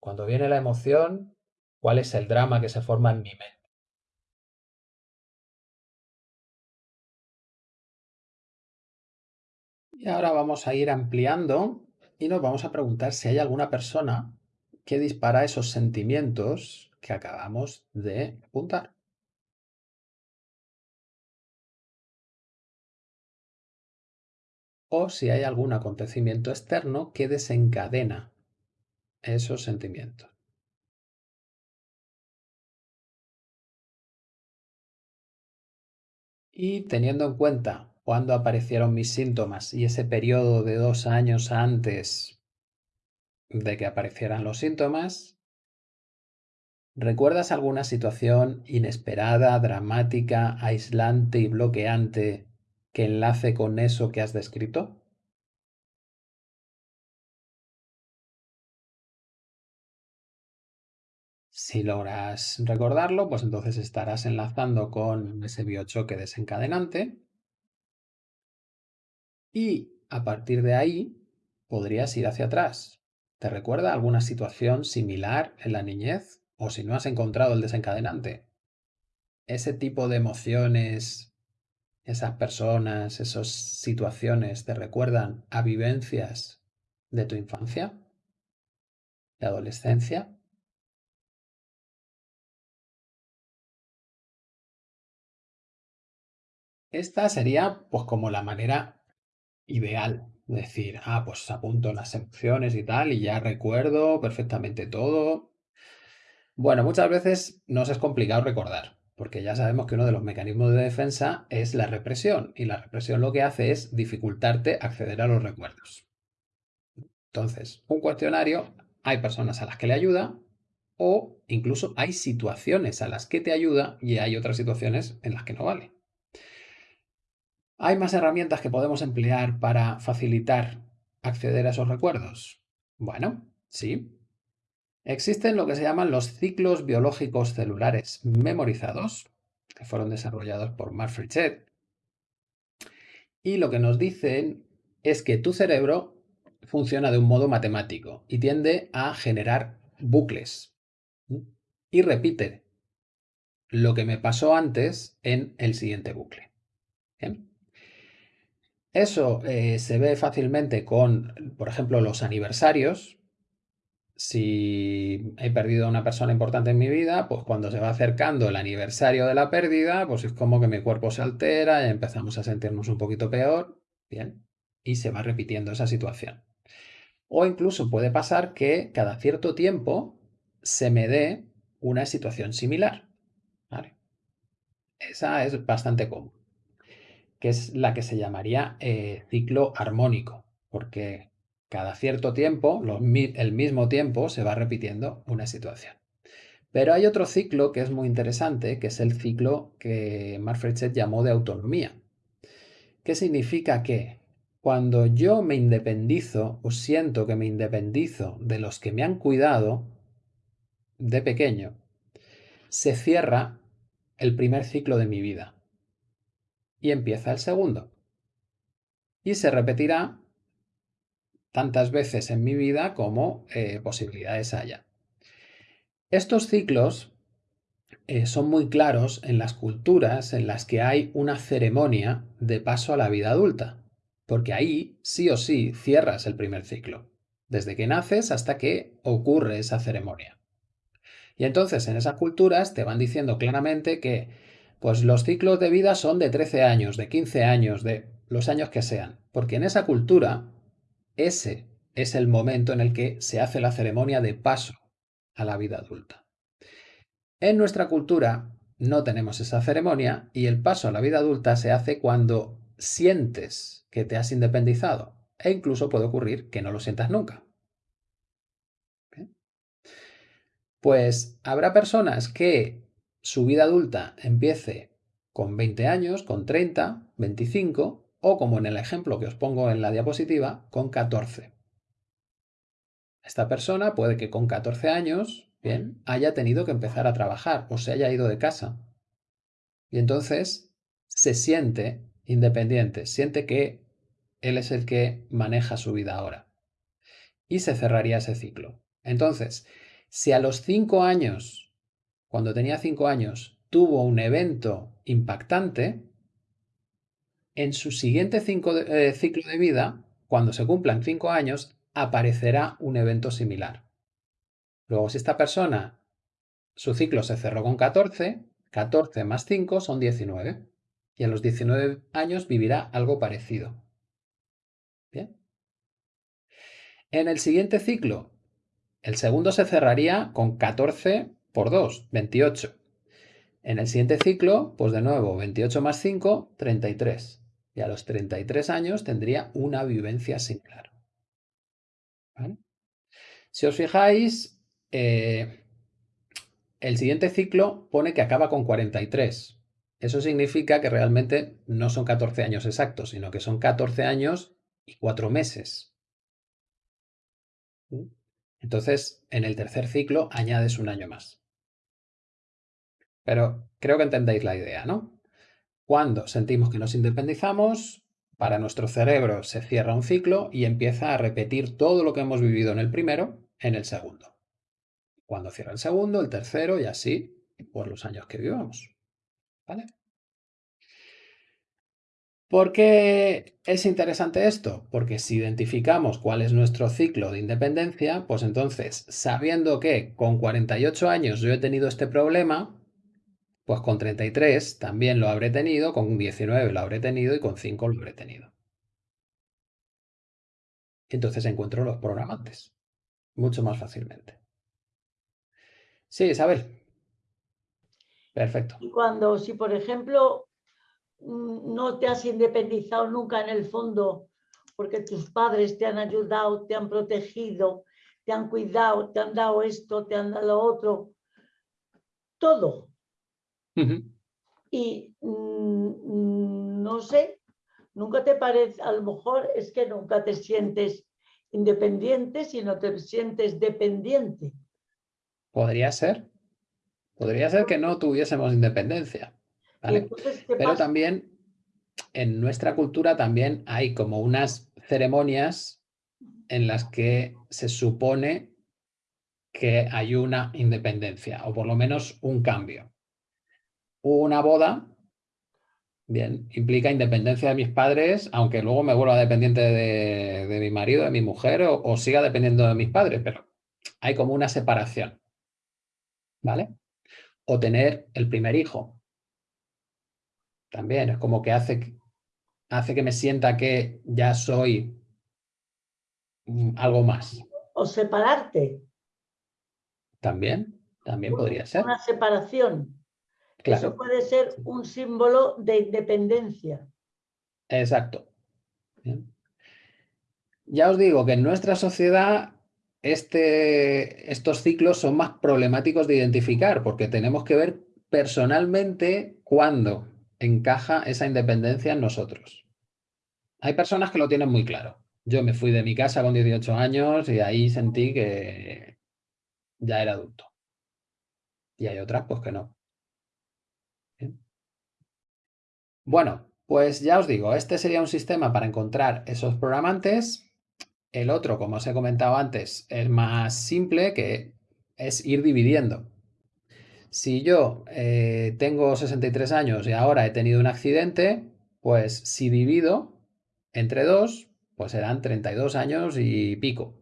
Cuando viene la emoción, ¿cuál es el drama que se forma en mi mente? Y ahora vamos a ir ampliando y nos vamos a preguntar si hay alguna persona que dispara esos sentimientos que acabamos de apuntar. O si hay algún acontecimiento externo que desencadena esos sentimientos. Y teniendo en cuenta cuándo aparecieron mis síntomas y ese periodo de dos años antes de que aparecieran los síntomas. ¿Recuerdas alguna situación inesperada, dramática, aislante y bloqueante que enlace con eso que has descrito? Si logras recordarlo, pues entonces estarás enlazando con ese biochoque desencadenante y a partir de ahí podrías ir hacia atrás ¿Te recuerda alguna situación similar en la niñez? O si no has encontrado el desencadenante. Ese tipo de emociones, esas personas, esas situaciones te recuerdan a vivencias de tu infancia, de adolescencia. Esta sería pues como la manera ideal Decir, ah, pues apunto las emociones y tal, y ya recuerdo perfectamente todo. Bueno, muchas veces nos es complicado recordar, porque ya sabemos que uno de los mecanismos de defensa es la represión, y la represión lo que hace es dificultarte acceder a los recuerdos. Entonces, un cuestionario, hay personas a las que le ayuda, o incluso hay situaciones a las que te ayuda y hay otras situaciones en las que no vale. ¿Hay más herramientas que podemos emplear para facilitar acceder a esos recuerdos? Bueno, sí. Existen lo que se llaman los ciclos biológicos celulares memorizados, que fueron desarrollados por Mark y lo que nos dicen es que tu cerebro funciona de un modo matemático y tiende a generar bucles. Y repite lo que me pasó antes en el siguiente bucle. Eso eh, se ve fácilmente con, por ejemplo, los aniversarios. Si he perdido a una persona importante en mi vida, pues cuando se va acercando el aniversario de la pérdida, pues es como que mi cuerpo se altera y empezamos a sentirnos un poquito peor. Bien, y se va repitiendo esa situación. O incluso puede pasar que cada cierto tiempo se me dé una situación similar. Esa es bastante común que es la que se llamaría eh, ciclo armónico, porque cada cierto tiempo, el mismo tiempo, se va repitiendo una situación. Pero hay otro ciclo que es muy interesante, que es el ciclo que Marfrechet llamó de autonomía. ¿Qué significa que cuando yo me independizo o siento que me independizo de los que me han cuidado de pequeño, se cierra el primer ciclo de mi vida y empieza el segundo. Y se repetirá tantas veces en mi vida como eh, posibilidades haya. Estos ciclos eh, son muy claros en las culturas en las que hay una ceremonia de paso a la vida adulta, porque ahí sí o sí cierras el primer ciclo, desde que naces hasta que ocurre esa ceremonia. Y entonces en esas culturas te van diciendo claramente que pues los ciclos de vida son de 13 años, de 15 años, de los años que sean, porque en esa cultura ese es el momento en el que se hace la ceremonia de paso a la vida adulta. En nuestra cultura no tenemos esa ceremonia y el paso a la vida adulta se hace cuando sientes que te has independizado e incluso puede ocurrir que no lo sientas nunca. Pues habrá personas que su vida adulta empiece con 20 años, con 30, 25 o como en el ejemplo que os pongo en la diapositiva, con 14. Esta persona puede que con 14 años, bien, haya tenido que empezar a trabajar o se haya ido de casa. Y entonces se siente independiente, siente que él es el que maneja su vida ahora. Y se cerraría ese ciclo. Entonces, si a los 5 años cuando tenía cinco años, tuvo un evento impactante, en su siguiente eh, ciclo de vida, cuando se cumplan cinco años, aparecerá un evento similar. Luego, si esta persona, su ciclo se cerró con 14, 14 más 5 son 19. Y a los 19 años vivirá algo parecido. Bien. En el siguiente ciclo, el segundo se cerraría con 14 por 2, 28. En el siguiente ciclo, pues de nuevo, 28 más 5, 33. Y a los 33 años tendría una vivencia similar. Si os fijáis, eh, el siguiente ciclo pone que acaba con 43. Eso significa que realmente no son 14 años exactos, sino que son 14 años y 4 meses. Entonces, en el tercer ciclo añades un año más. Pero creo que entendéis la idea, ¿no? Cuando sentimos que nos independizamos, para nuestro cerebro se cierra un ciclo y empieza a repetir todo lo que hemos vivido en el primero en el segundo. Cuando cierra el segundo, el tercero y así por los años que vivamos. ¿Vale? ¿Por qué es interesante esto? Porque si identificamos cuál es nuestro ciclo de independencia, pues entonces, sabiendo que con 48 años yo he tenido este problema, pues con 33 también lo habré tenido, con 19 lo habré tenido y con 5 lo habré tenido. Entonces encuentro los programantes mucho más fácilmente. Sí, Isabel. Perfecto. Y cuando, si por ejemplo mm, no te has independizado nunca en el fondo porque tus padres te han ayudado, te han protegido, te han cuidado, te han dado esto, te han dado otro, todo. Y mm, no sé, nunca te parece, a lo mejor es que nunca te sientes independiente, sino te sientes dependiente. Podría ser. Podría ser que no tuviésemos independencia. Pero también en nuestra cultura también hay como unas ceremonias en las que se supone que hay una independencia o por lo menos un cambio. Una boda, bien, implica independencia de mis padres, aunque luego me vuelva dependiente de, mi marido, de mi mujer o siga dependiendo de mis padres, pero hay como una separación. ¿Vale? O tener el primer hijo. También es como que hace, hace que me sienta que ya soy algo más. O separarte. También, también podría ser. Una separación. Eso puede ser un símbolo de independencia. Exacto. Ya os digo que en nuestra sociedad este, estos ciclos son más problemáticos de identificar porque tenemos que ver personalmente cuándo encaja esa independencia en nosotros. Hay personas que lo tienen muy claro. Yo me fui de mi casa con 18 años y ahí sentí que ya era adulto. Y hay otras pues que no. Bueno, pues ya os digo, este sería un sistema para encontrar esos programantes el otro, como os he comentado antes, es más simple, que es ir dividiendo. Si yo eh, tengo 63 años y ahora he tenido un accidente, pues si divido entre dos, pues serán 32 años y pico.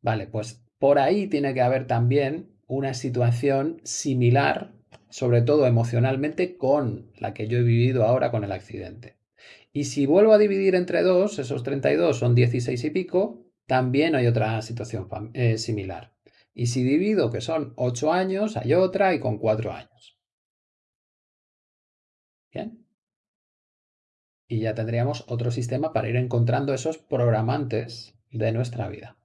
Vale, pues por ahí tiene que haber también una situación similar, sobre todo emocionalmente, con la que yo he vivido ahora con el accidente. Y si vuelvo a dividir entre dos, esos 32 son 16 y pico, también hay otra situación eh, similar. Y si divido que son 8 años, hay otra y con 4 años. Bien. Y ya tendríamos otro sistema para ir encontrando esos programantes de nuestra vida.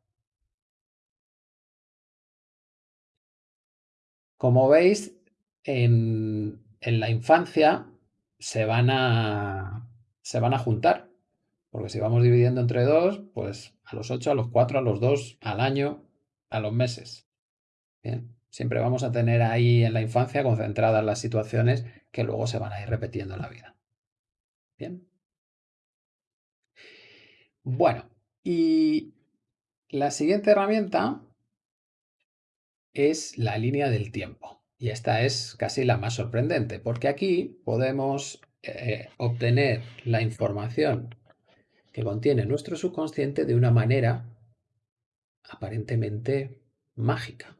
Como veis, en, la infancia se van a, se van a juntar. Porque si vamos dividiendo entre dos, pues a los ocho, a los cuatro, a los dos, al año, a los meses. Bien. Siempre vamos a tener ahí en la infancia concentradas las situaciones que luego se van a ir repitiendo en la vida. Bien. Bueno, y la siguiente herramienta es la línea del tiempo. Y esta es casi la más sorprendente, porque aquí podemos eh, obtener la información que contiene nuestro subconsciente de una manera aparentemente mágica.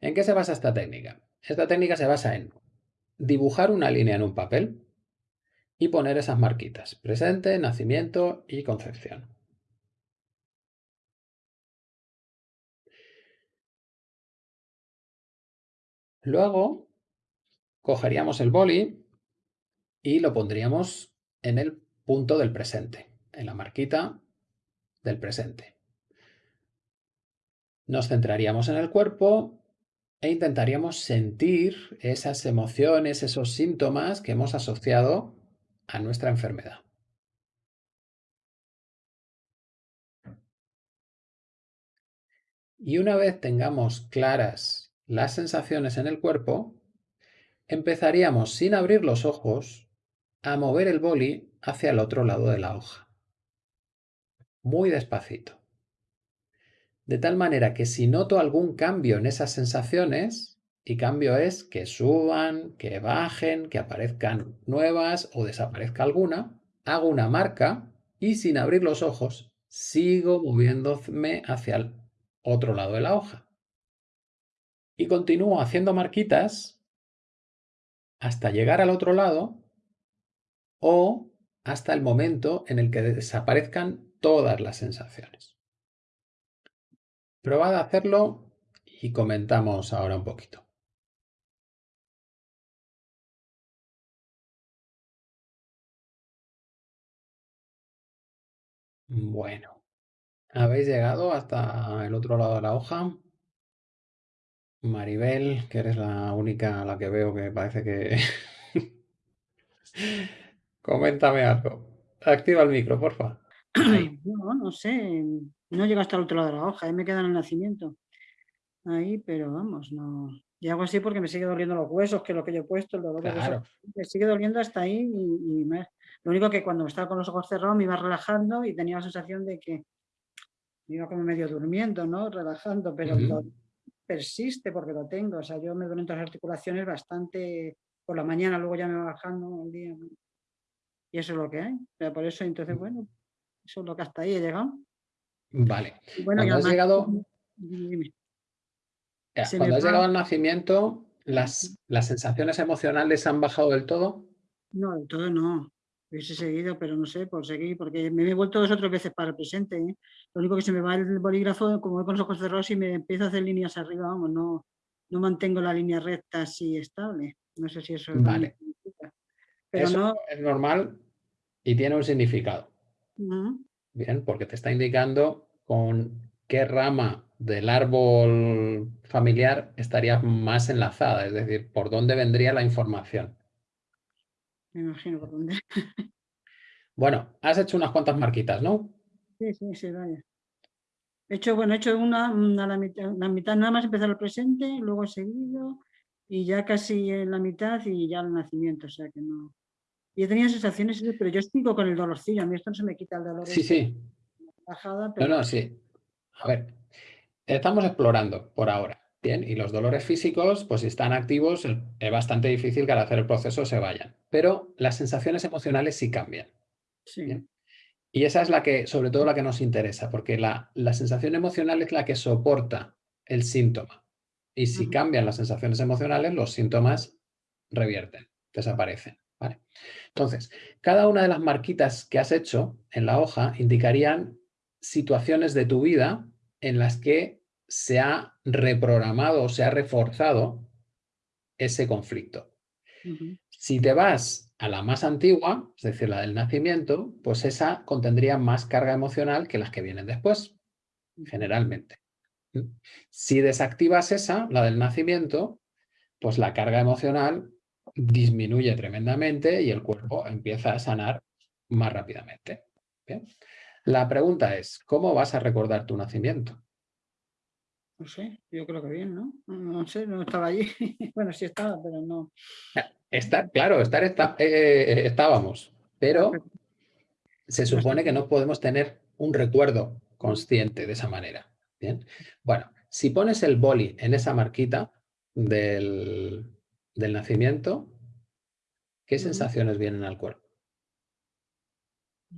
¿En qué se basa esta técnica? Esta técnica se basa en dibujar una línea en un papel y poner esas marquitas, presente, nacimiento y concepción. Luego cogeríamos el boli y lo pondríamos en el punto del presente, en la marquita del presente. Nos centraríamos en el cuerpo e intentaríamos sentir esas emociones, esos síntomas que hemos asociado a nuestra enfermedad. Y una vez tengamos claras las sensaciones en el cuerpo, empezaríamos sin abrir los ojos a mover el boli hacia el otro lado de la hoja. Muy despacito. De tal manera que si noto algún cambio en esas sensaciones, y cambio es que suban, que bajen, que aparezcan nuevas o desaparezca alguna, hago una marca y sin abrir los ojos sigo moviéndome hacia el otro lado de la hoja. Y continúo haciendo marquitas hasta llegar al otro lado o hasta el momento en el que desaparezcan todas las sensaciones. Probad a hacerlo y comentamos ahora un poquito. Bueno, ¿Habéis llegado hasta el otro lado de la hoja? Maribel, que eres la única a la que veo que parece que... *laughs* Coméntame algo. Activa el micro, porfa. Ay, no, no sé. No llega hasta el otro lado de la hoja, ahí me queda en el nacimiento. Ahí, pero vamos, no. Y hago así porque me sigue doliendo los huesos, que es lo que yo he puesto, el dolor de huesos. Claro. Me sigue doliendo hasta ahí y, y me- lo único que cuando estaba con los ojos cerrados me iba relajando y tenía la sensación de que me iba como medio durmiendo, ¿no? Relajando, pero. Persiste porque lo tengo. O sea, yo me duelen todas las articulaciones bastante por la mañana, luego ya me va bajando el día. Y eso es lo que hay. O sea, por eso, entonces, bueno, eso es lo que hasta ahí he llegado. Vale. Y bueno, Cuando has llegado, Dime, cuando has va- llegado al nacimiento, las, las sensaciones emocionales han bajado del todo. No, del todo no. Hubiese seguido, pero no sé, por seguir, porque me he vuelto dos o tres veces para el presente. ¿eh? Lo único que se me va el bolígrafo, como voy con los ojos cerrados y me empiezo a hacer líneas arriba, vamos, no, no mantengo la línea recta así estable. No sé si eso es Vale. significa. Pero Eso no. es normal y tiene un significado. Bien, porque te está indicando con qué rama del árbol familiar estarías más enlazada, es decir, por dónde vendría la información. Me imagino por dónde. Bueno, has hecho unas cuantas marquitas, ¿no? Sí, sí, sí, vaya. He hecho, bueno, he hecho una, una la, mitad, la mitad nada más empezar el presente, luego he seguido y ya casi en la mitad y ya el nacimiento, o sea que no. Y he tenido sensaciones, pero yo sigo con el dolorcillo, a mí esto no se me quita el dolor. Sí, sí. Bajada, No, pero no, sí. A ver, estamos explorando por ahora. Bien, y los dolores físicos, pues si están activos, es bastante difícil que al hacer el proceso se vayan. Pero las sensaciones emocionales sí cambian. sí. Bien. Y esa es la que, sobre todo la que nos interesa, porque la, la sensación emocional es la que soporta el síntoma. Y si cambian las sensaciones emocionales, los síntomas revierten, desaparecen. ¿vale? Entonces, cada una de las marquitas que has hecho en la hoja indicarían situaciones de tu vida en las que se ha reprogramado o se ha reforzado ese conflicto. Si te vas a la más antigua, es decir, la del nacimiento, pues esa contendría más carga emocional que las que vienen después, generalmente. Si desactivas esa, la del nacimiento, pues la carga emocional disminuye tremendamente y el cuerpo empieza a sanar más rápidamente. ¿Bien? La pregunta es, ¿cómo vas a recordar tu nacimiento? No sé, yo creo que bien, ¿no? No, sé, no estaba allí. *laughs* bueno, sí estaba, pero no. Estar, claro, estar está- eh, estábamos, pero se supone que no podemos tener un recuerdo consciente de esa manera. Bien. Bueno, si pones el boli en esa marquita del, del nacimiento, ¿qué sensaciones vienen al cuerpo?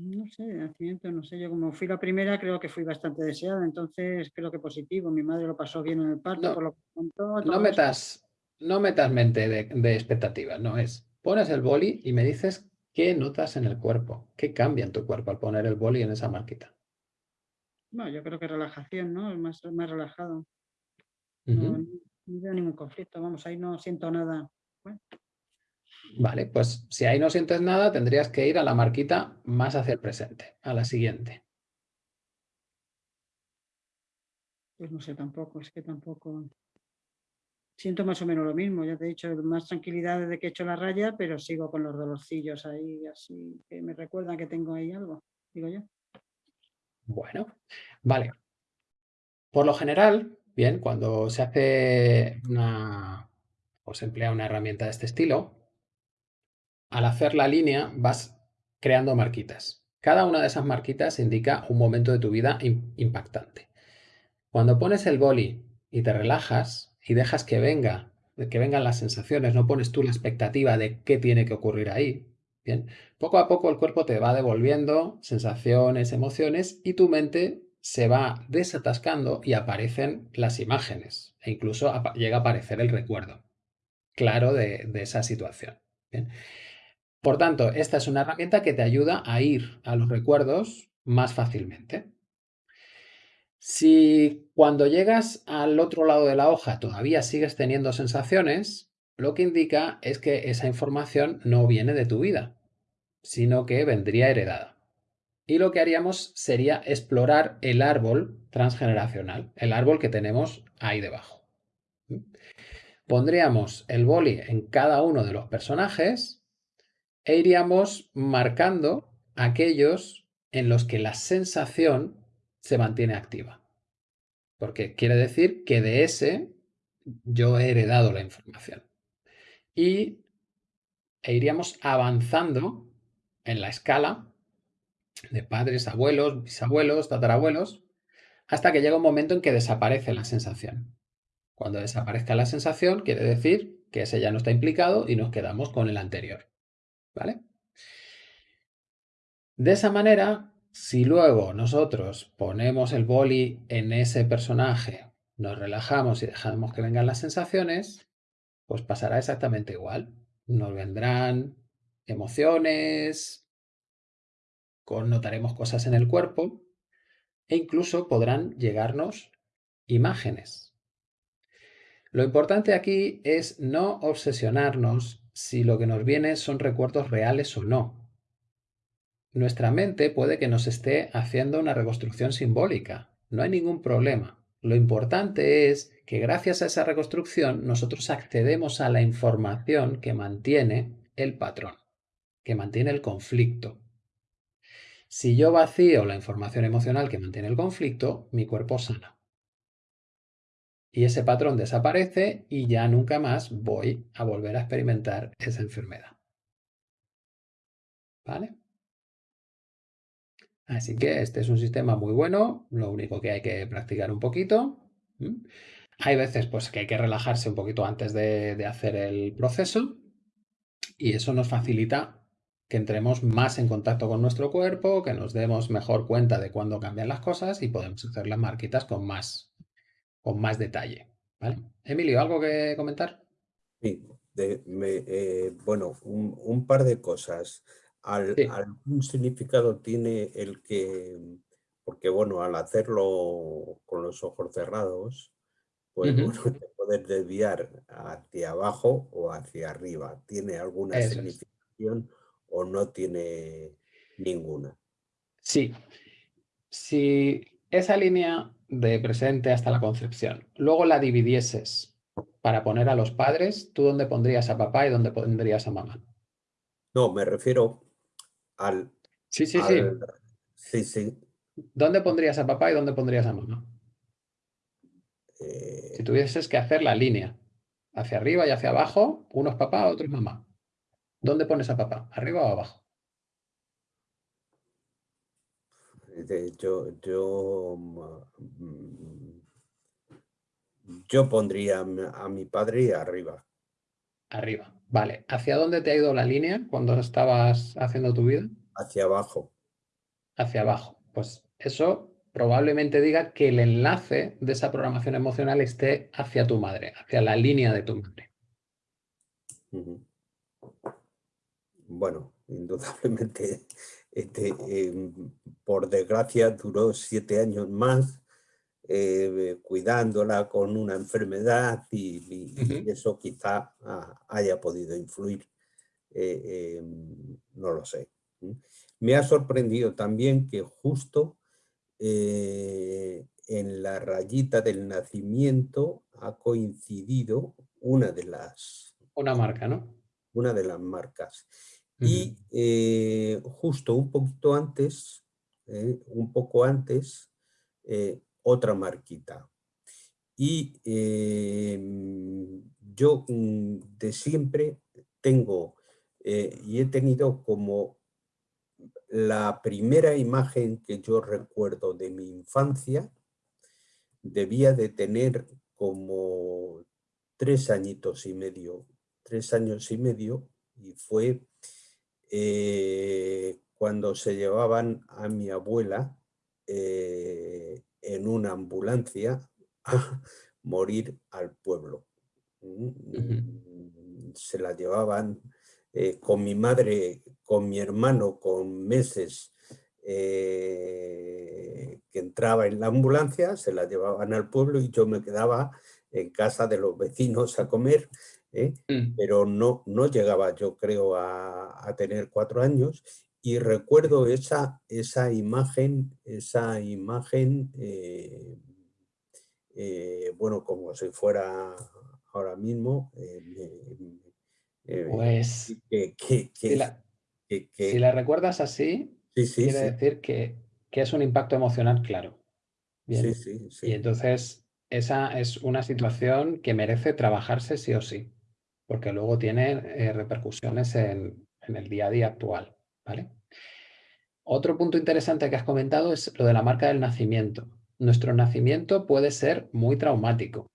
No sé, de nacimiento, no sé, yo como fui la primera creo que fui bastante deseada, entonces creo que positivo, mi madre lo pasó bien en el parto, No, por lo que contó, No metas, no metas mente de, de expectativas, no es. Pones el boli y me dices qué notas en el cuerpo, qué cambia en tu cuerpo al poner el boli en esa marquita. Bueno, yo creo que relajación, ¿no? Es más, más relajado. No, no veo ningún conflicto, vamos, ahí no siento nada. Vale, pues si ahí no sientes nada, tendrías que ir a la marquita más hacia el presente, a la siguiente. Pues no sé tampoco, es que tampoco. Siento más o menos lo mismo, ya te he dicho, más tranquilidad desde que he hecho la raya, pero sigo con los dolorcillos ahí, así que me recuerdan que tengo ahí algo, digo yo. Bueno, vale. Por lo general, bien, cuando se hace una o se emplea una herramienta de este estilo, al hacer la línea vas creando marquitas. Cada una de esas marquitas indica un momento de tu vida im- impactante. Cuando pones el boli y te relajas y dejas que venga, que vengan las sensaciones, no pones tú la expectativa de qué tiene que ocurrir ahí. Bien, poco a poco el cuerpo te va devolviendo sensaciones, emociones y tu mente se va desatascando y aparecen las imágenes e incluso llega a aparecer el recuerdo claro de, de esa situación. Bien. Por tanto, esta es una herramienta que te ayuda a ir a los recuerdos más fácilmente. Si cuando llegas al otro lado de la hoja todavía sigues teniendo sensaciones, lo que indica es que esa información no viene de tu vida, sino que vendría heredada. y lo que haríamos sería explorar el árbol transgeneracional, el árbol que tenemos ahí debajo. Pondríamos el boli en cada uno de los personajes e iríamos marcando aquellos en los que la sensación se mantiene activa. Porque quiere decir que de ese yo he heredado la información. Y e iríamos avanzando en la escala de padres, abuelos, bisabuelos, tatarabuelos, hasta que llega un momento en que desaparece la sensación. Cuando desaparezca la sensación, quiere decir que ese ya no está implicado y nos quedamos con el anterior. De esa manera, si luego nosotros ponemos el boli en ese personaje, nos relajamos y dejamos que vengan las sensaciones, pues pasará exactamente igual. Nos vendrán emociones, notaremos cosas en el cuerpo e incluso podrán llegarnos imágenes. Lo importante aquí es no obsesionarnos si lo que nos viene son recuerdos reales o no nuestra mente puede que nos esté haciendo una reconstrucción simbólica. No hay ningún problema. Lo importante es que gracias a esa reconstrucción nosotros accedemos a la información que mantiene el patrón, que mantiene el conflicto. Si yo vacío la información emocional que mantiene el conflicto, mi cuerpo sana. Y ese patrón desaparece y ya nunca más voy a volver a experimentar esa enfermedad. ¿Vale? Así que este es un sistema muy bueno, lo único que hay que practicar un poquito. Hay veces pues, que hay que relajarse un poquito antes de, hacer el proceso y eso nos facilita que entremos más en contacto con nuestro cuerpo, que nos demos mejor cuenta de cuándo cambian las cosas y podemos hacer las marquitas con más, con más detalle. Emilio, ¿algo que comentar? Sí, eh, bueno, un, par de cosas al, algún significado tiene el que, porque bueno, al hacerlo con los ojos cerrados, pues bueno, *laughs* te puedes desviar hacia abajo o hacia arriba. ¿Tiene alguna significación o no tiene ninguna? Sí. Si esa línea de presente hasta la concepción, luego la dividieses para poner a los padres, ¿tú dónde pondrías a papá y dónde pondrías a mamá? No, me refiero al... Sí, sí, sí. Sí, ¿Dónde pondrías a papá y dónde pondrías a mamá? Si eh tuvieses que hacer la línea hacia arriba y hacia abajo, uno es papá, otro es mamá. ¿Dónde pones a papá? ¿Arriba o abajo? Yo, yo, mm, yo pondría a mi padre arriba. Arriba. Vale. ¿Hacia dónde te ha ido la línea cuando estabas haciendo tu vida? Hacia abajo. Hacia abajo. Pues eso probablemente diga que el enlace de esa programación emocional esté hacia tu madre, hacia la línea de tu madre. Bueno, indudablemente, este, em, por desgracia, duró siete años más eh, cuidándola con una enfermedad y, eso quizá haya podido influir, eh, no lo sé. Me ha sorprendido también que justo eh, en la rayita del nacimiento ha coincidido una de las... Una marca, ¿no? Una de las marcas. Y justo un poquito antes, un poco antes, otra marquita. Y em, yo mm, de siempre tengo eh, y he tenido como la primera imagen que yo recuerdo de mi infancia, debía de tener como tres añitos y medio, tres años y medio, y fue eh, cuando se llevaban a mi abuela eh, en una ambulancia a *laughs* morir al pueblo. Mm, se la llevaban eh, con mi madre, con mi hermano, con meses eh, que entraba en la ambulancia, se la llevaban al pueblo y yo me quedaba en casa de los vecinos a comer, ¿eh? mm. pero no, no llegaba yo creo a, a, tener cuatro años y recuerdo esa, esa imagen, esa imagen, eh, eh, bueno, como si fuera ahora mismo. pues, si, la, recuerdas así, quiere decir que, que, es un impacto emocional claro. Sí, sí, y entonces esa es una situación que merece trabajarse sí o sí, porque luego tiene repercusiones en, en el día a día actual. ¿vale? Otro punto interesante que has comentado es lo de la marca del nacimiento. Nuestro nacimiento puede ser muy traumático.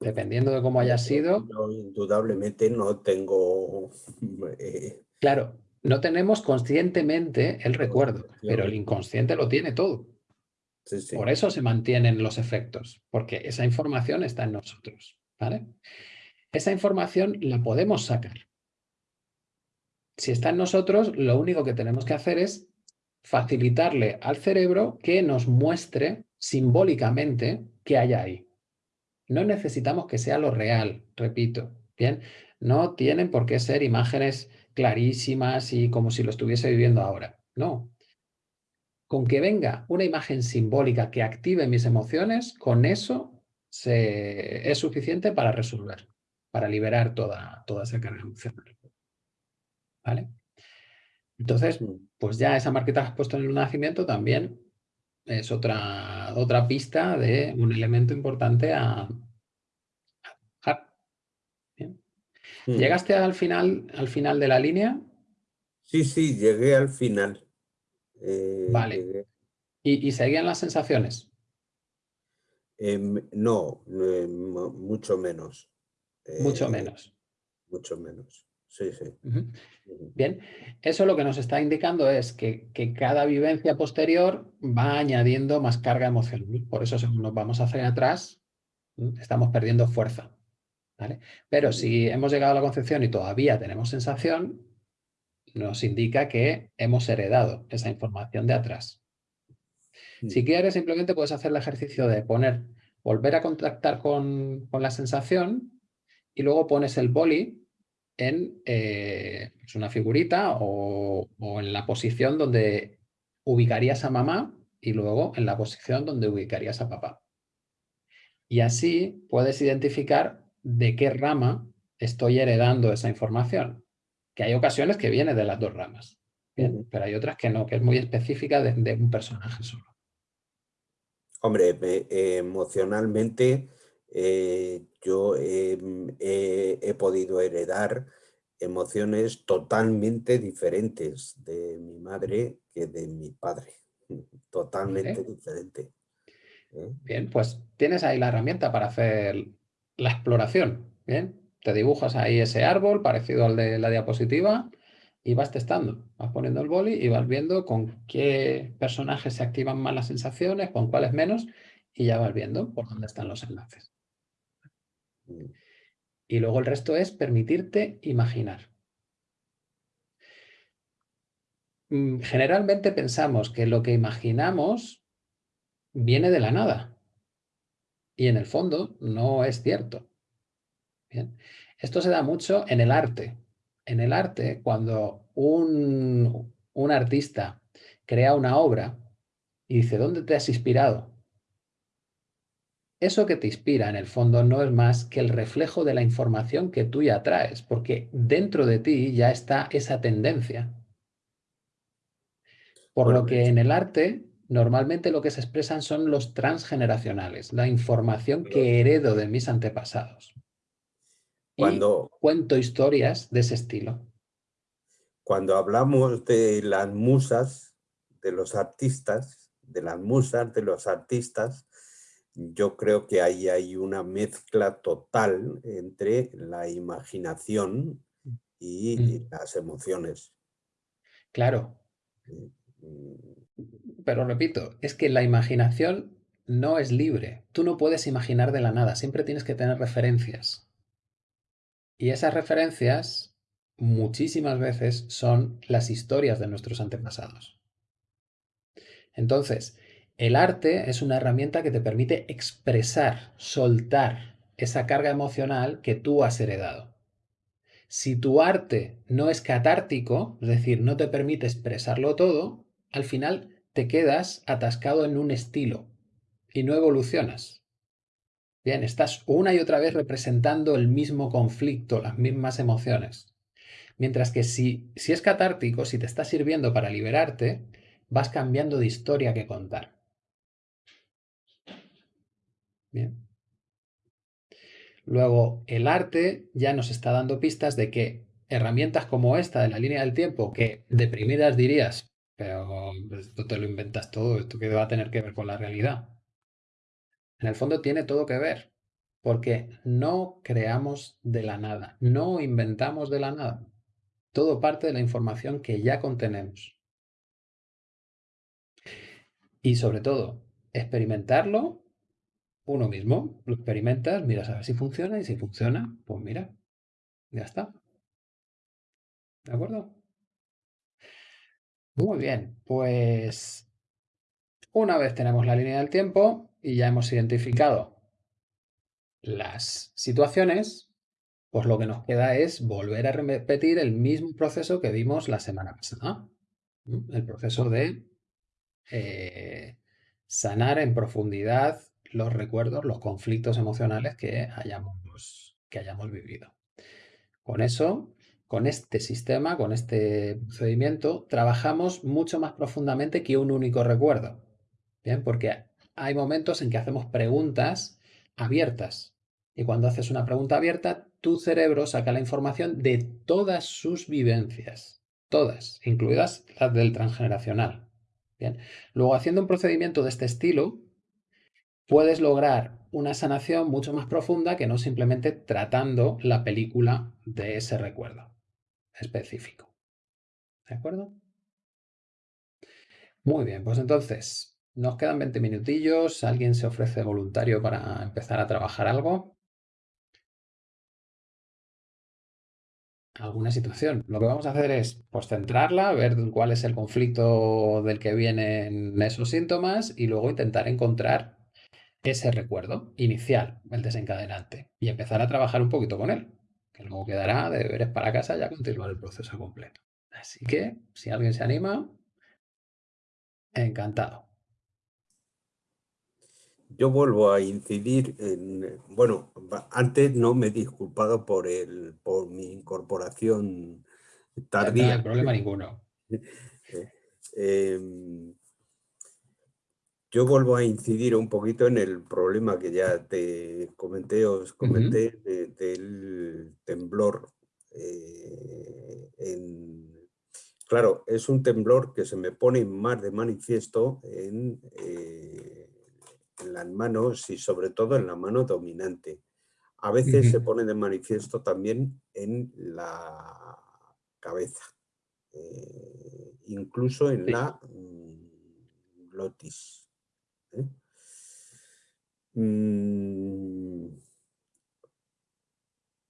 Dependiendo de cómo haya sido. indudablemente no tengo... Eh, claro, no tenemos conscientemente el recuerdo, pero el inconsciente lo tiene todo. Por eso se mantienen los efectos, porque esa información está en nosotros. ¿vale? Esa información la podemos sacar si está en nosotros, lo único que tenemos que hacer es facilitarle al cerebro que nos muestre simbólicamente qué hay ahí. No necesitamos que sea lo real, repito, ¿bien? No tienen por qué ser imágenes clarísimas y como si lo estuviese viviendo ahora. No. Con que venga una imagen simbólica que active mis emociones, con eso es suficiente para resolver, para liberar toda, toda esa carga emocional. ¿vale? Entonces, pues ya esa marqueta que has puesto en el nacimiento también es otra, otra pista de un elemento importante a, ¿Llegaste al final, al final de la línea? Sí, sí, llegué al final. Eh, vale. ¿Y, seguían las sensaciones? Em, no, em, mucho menos. Mucho eh, menos. Mucho menos. Sí, sí. Bien, eso lo que nos está indicando es que, cada vivencia posterior va añadiendo más carga emocional. Por eso según nos vamos hacia atrás, estamos perdiendo fuerza. ¿vale? Pero si hemos llegado a la concepción y todavía tenemos sensación, nos indica que hemos heredado esa información de atrás. Si quieres, simplemente puedes hacer el ejercicio de poner, volver a contactar con, con la sensación y luego pones el boli en eh, pues una figurita o, en la posición donde ubicarías a mamá y luego en la posición donde ubicarías a papá. Y así puedes identificar de qué rama estoy heredando esa información. Que hay ocasiones que viene de las dos ramas, pero hay otras que no, que es muy específica de, un personaje solo. Hombre, emocionalmente eh, yo mm, he, podido heredar emociones totalmente diferentes de mi madre que de mi padre. *laughs* Totalmente diferente. ¿eh? Bien, pues tienes ahí la herramienta para hacer la exploración. Bien, te dibujas ahí ese árbol parecido al de la diapositiva y vas testando. Vas poniendo el boli y vas viendo con qué personajes se activan más las sensaciones, con cuáles menos, y ya vas viendo por dónde están los enlaces. Y luego el resto es permitirte imaginar. Mm, generalmente pensamos que lo que imaginamos viene de la nada. Y en el fondo no es cierto. Esto se da mucho en el arte. En el arte, cuando un, un artista crea una obra y dice, ¿dónde te has inspirado? Eso que te inspira en el fondo no es más que el reflejo de la información que tú ya traes, porque dentro de ti ya está esa tendencia. Por lo que en el arte normalmente lo que se expresan son los transgeneracionales, la información que heredo de mis antepasados. Cuando, y cuento historias de ese estilo. Cuando hablamos de las musas, de los artistas, de las musas, de los artistas, yo creo que ahí hay una mezcla total entre la imaginación y mm. las emociones. Claro. Pero repito, es que la imaginación no es libre. Tú no puedes imaginar de la nada, siempre tienes que tener referencias. Y esas referencias muchísimas veces son las historias de nuestros antepasados. Entonces, el arte es una herramienta que te permite expresar, soltar esa carga emocional que tú has heredado. Si tu arte no es catártico, es decir, no te permite expresarlo todo, al final te quedas atascado en un estilo y no evolucionas. Bien, estás una y otra vez representando el mismo conflicto, las mismas emociones. Mientras que si, si es catártico, si te está sirviendo para liberarte, vas cambiando de historia que contar. Luego, el arte ya nos está dando pistas de que herramientas como esta de la línea del tiempo, que deprimidas dirías, pero esto te lo inventas todo, esto que va a tener que ver con la realidad. En el fondo tiene todo que ver, porque no creamos de la nada, no inventamos de la nada. Todo parte de la información que ya contenemos. Y sobre todo, experimentarlo uno mismo. Lo experimentas, miras a ver si funciona y si funciona, pues mira, ya está. ¿De acuerdo? Muy bien, pues una vez tenemos la línea del tiempo y ya hemos identificado las situaciones, pues lo que nos queda es volver a repetir el mismo proceso que vimos la semana pasada. El proceso de eh, sanar en profundidad los recuerdos, los conflictos emocionales que hayamos, que hayamos vivido. Con eso, con este sistema, con este procedimiento, trabajamos mucho más profundamente que un único recuerdo. Bien, porque hay momentos en que hacemos preguntas abiertas. Y cuando haces una pregunta abierta, tu cerebro saca la información de todas sus vivencias. Todas, incluidas las del transgeneracional. Bien. Luego, haciendo un procedimiento de este estilo, puedes lograr una sanación mucho más profunda que no simplemente tratando la película de ese recuerdo específico. ¿De acuerdo? Muy bien, pues entonces nos quedan 20 minutillos. ¿Alguien se ofrece voluntario para empezar a trabajar algo? alguna situación. Lo que vamos a hacer es pues, centrarla, ver cuál es el conflicto del que vienen esos síntomas y luego intentar encontrar ese recuerdo inicial, el desencadenante, y empezar a trabajar un poquito con él, que luego quedará de deberes para casa ya continuar el proceso completo. Así que, si alguien se anima, encantado. Yo vuelvo a incidir en, bueno, antes no me he disculpado por, el, por mi incorporación tardía. No hay problema ninguno. *laughs* Eh, em, yo vuelvo a incidir un poquito en el problema que ya te comenté, os comenté del temblor. Eh, claro, es un temblor que se me pone más de manifiesto en, eh, en las manos y sobre todo en la mano dominante. A veces se pone de manifiesto también en la cabeza, eh, incluso en la mm, glotis. ¿Eh? Mm,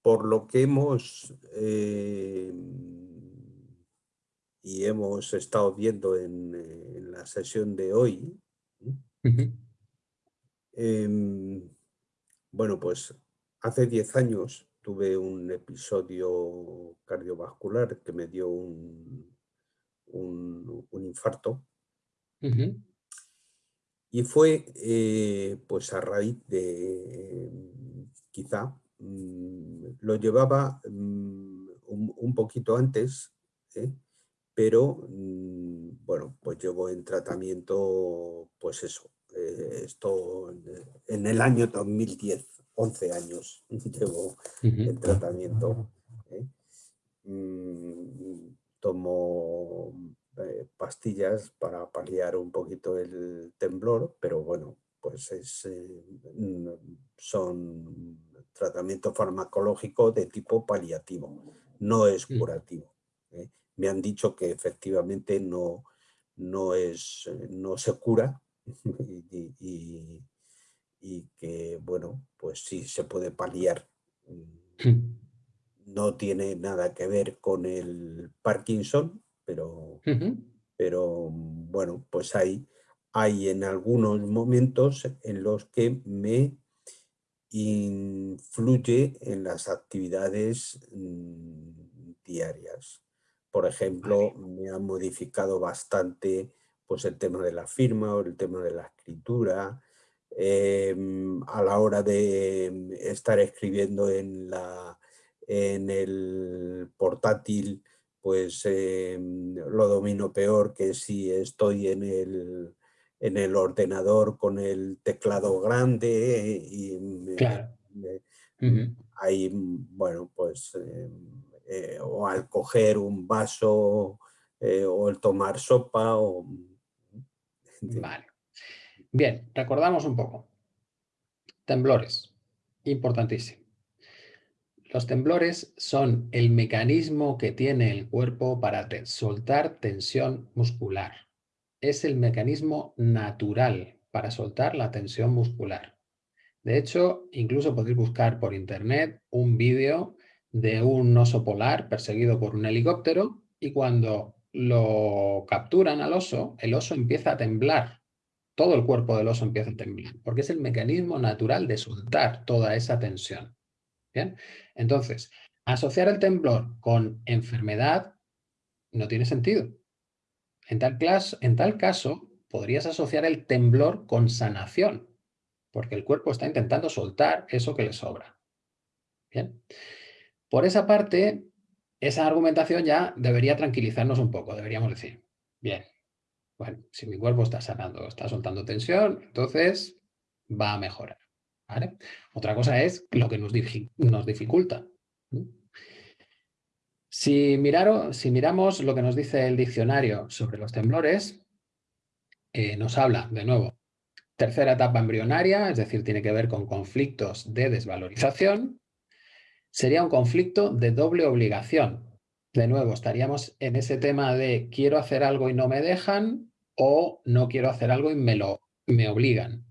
por lo que hemos eh, y hemos estado viendo en, la sesión de hoy, em, bueno, pues hace 10 años tuve un episodio cardiovascular que me dio un, un, infarto. Y fue eh, pues a raíz de, quizá, mm, lo llevaba mm, un, poquito antes, ¿eh? pero mm, bueno, pues llevo en tratamiento, pues eso, eh, esto en el año 2010, 11 años *laughs* llevo en tratamiento. tomo eh, pastillas para paliar un poquito el temblor, pero bueno, pues es, eh, son tratamiento farmacológico de tipo paliativo, no es mm. curativo. ¿eh? Me han dicho que efectivamente no, no, es, no se cura *laughs* y, que, bueno, pues sí se puede paliar. Mm. No tiene nada que ver con el Parkinson, pero, pero bueno, pues hay, hay en algunos momentos en los que me influye en las actividades mm, diarias. Por ejemplo, me ha modificado bastante pues, el tema de la firma o el tema de la escritura, em, a la hora de estar escribiendo en, la, en el portátil, pues em, lo domino peor que si estoy en el, en el ordenador con el teclado grande y claro. ahí, bueno, pues em, eh, o al coger un vaso eh, o el tomar sopa. O... *laughs* Vale. Bien, recordamos un poco. Temblores, importantísimo. Los temblores son el mecanismo que tiene el cuerpo para soltar tensión muscular. Es el mecanismo natural para soltar la tensión muscular. De hecho, incluso podéis buscar por internet un vídeo de un oso polar perseguido por un helicóptero y cuando lo capturan al oso, el oso empieza a temblar. Todo el cuerpo del oso empieza a temblar, porque es el mecanismo natural de soltar toda esa tensión. Entonces, asociar el temblor con enfermedad no tiene sentido. En tal, en tal caso, podrías asociar el temblor con sanación, porque el cuerpo está intentando soltar eso que le sobra. ¿Bien? Por esa parte, esa argumentación ya debería tranquilizarnos un poco, deberíamos decir, bien, bueno, si mi cuerpo está sanando, está soltando tensión, entonces va a mejorar. Otra cosa es lo que nos, dificulta. Si, miramos lo que nos dice el diccionario sobre los temblores, eh, nos habla, de nuevo, tercera etapa embrionaria, es decir, tiene que ver con conflictos de desvalorización, sería un conflicto de doble obligación. De nuevo, estaríamos en ese tema de quiero hacer algo y no me dejan o no quiero hacer algo y me, lo, me obligan.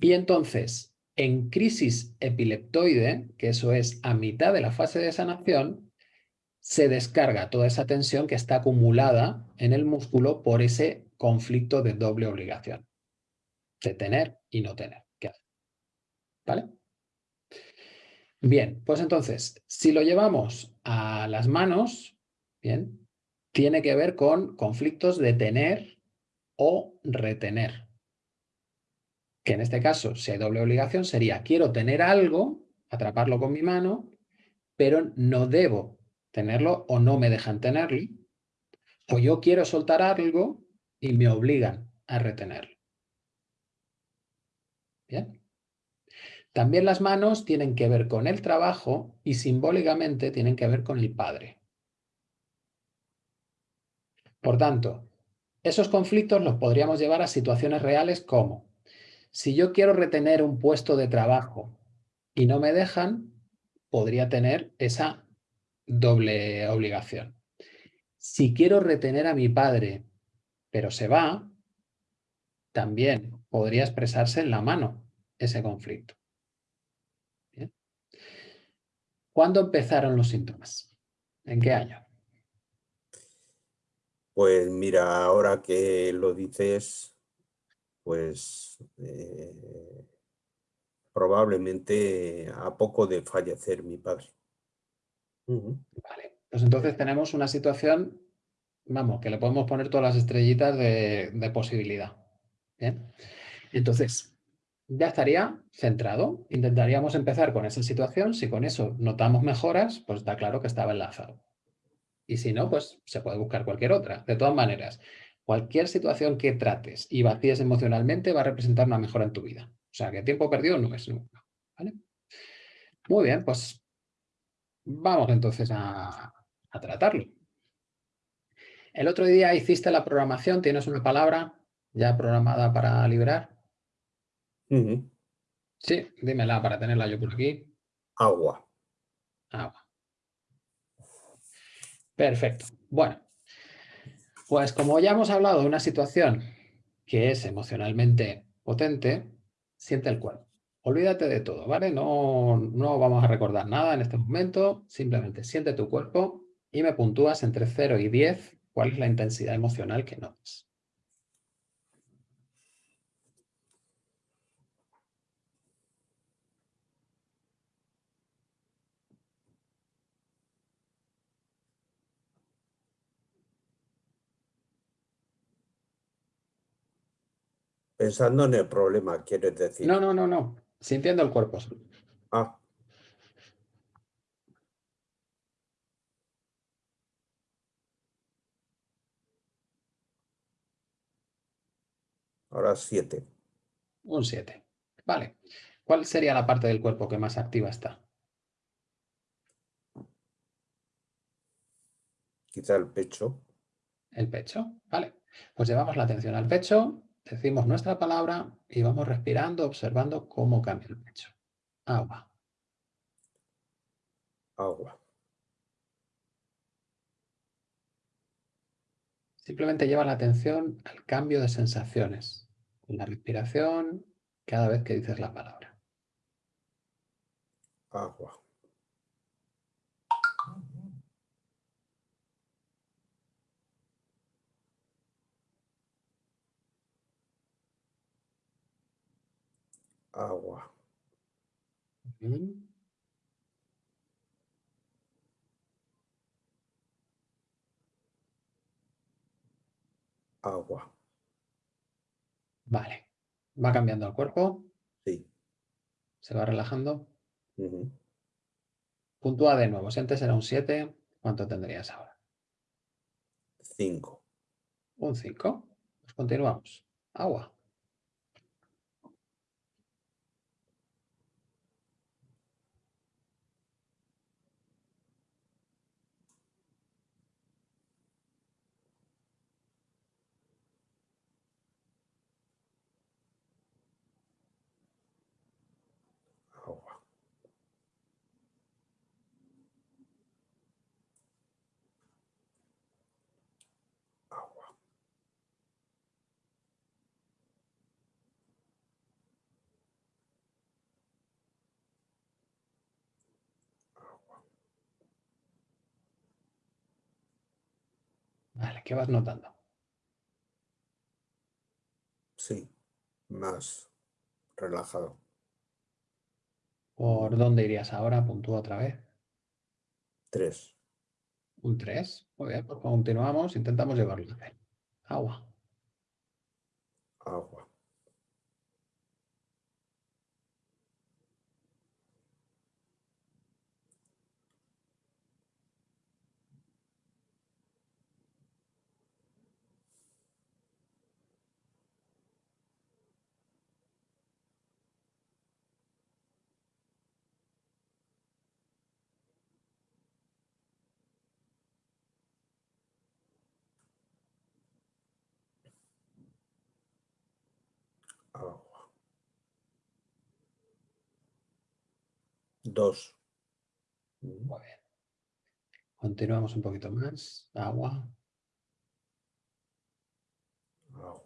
Y entonces, en crisis epileptoide, que eso es a mitad de la fase de sanación, se descarga toda esa tensión que está acumulada en el músculo por ese conflicto de doble obligación, de tener y no tener. ¿Vale? Bien, pues entonces, si lo llevamos a las manos, bien, tiene que ver con conflictos de tener o retener. Que en este caso, si hay doble obligación, sería quiero tener algo, atraparlo con mi mano, pero no debo tenerlo o no me dejan tenerlo. O yo quiero soltar algo y me obligan a retenerlo. Bien. También las manos tienen que ver con el trabajo y simbólicamente tienen que ver con el padre. Por tanto, esos conflictos los podríamos llevar a situaciones reales como, si yo quiero retener un puesto de trabajo y no me dejan, podría tener esa doble obligación. Si quiero retener a mi padre, pero se va, también podría expresarse en la mano ese conflicto. ¿Cuándo empezaron los síntomas? ¿En qué año? Pues mira, ahora que lo dices, pues eh, probablemente a poco de fallecer mi padre. Vale, pues entonces tenemos una situación, vamos, que le podemos poner todas las estrellitas de, de posibilidad. ¿bien? Entonces, ya estaría centrado. Intentaríamos empezar con esa situación. Si con eso notamos mejoras, pues está claro que estaba enlazado. Y si no, pues se puede buscar cualquier otra. De todas maneras, cualquier situación que trates y vacíes emocionalmente va a representar una mejora en tu vida. O sea, que tiempo perdido no es nunca. Muy bien, pues vamos entonces a, tratarlo. El otro día hiciste la programación, tienes una palabra ya programada para liberar. Sí, dímela para tenerla yo por aquí. Agua. Agua. Perfecto. Bueno, pues como ya hemos hablado de una situación que es emocionalmente potente, siente el cuerpo. Olvídate de todo, ¿vale? No, no vamos a recordar nada en este momento, simplemente siente tu cuerpo y me puntúas entre 0 y 10 cuál es la intensidad emocional que notas. Pensando en el problema, quieres decir. No, no, no, no. Sintiendo el cuerpo. Ah. Ahora siete. Un 7. Vale. ¿Cuál sería la parte del cuerpo que más activa está? Quizá el pecho. El pecho. Vale. Pues llevamos la atención al pecho, decimos nuestra palabra y vamos respirando, observando cómo cambia el pecho. Agua. Agua. Simplemente lleva la atención al cambio de sensaciones, en la respiración, cada vez que dices la palabra. Agua. Agua. Bien. Agua. Vale. Va cambiando el cuerpo, Sí. se va relajando. Ujú. Puntúa de nuevo. Si antes era un 7, ¿cuánto tendrías ahora? Cinco. Un 5. Pues continuamos. Agua. Agua. ¿Qué vas notando? Sí. Más relajado. ¿Por dónde irías ahora? Puntúa otra vez. Tres. Un 3. Muy bien, pues continuamos. Intentamos llevarlo. Agua. Agua. Dos. Mm, Muy bien. Continuamos un poquito más. Agua. Agua.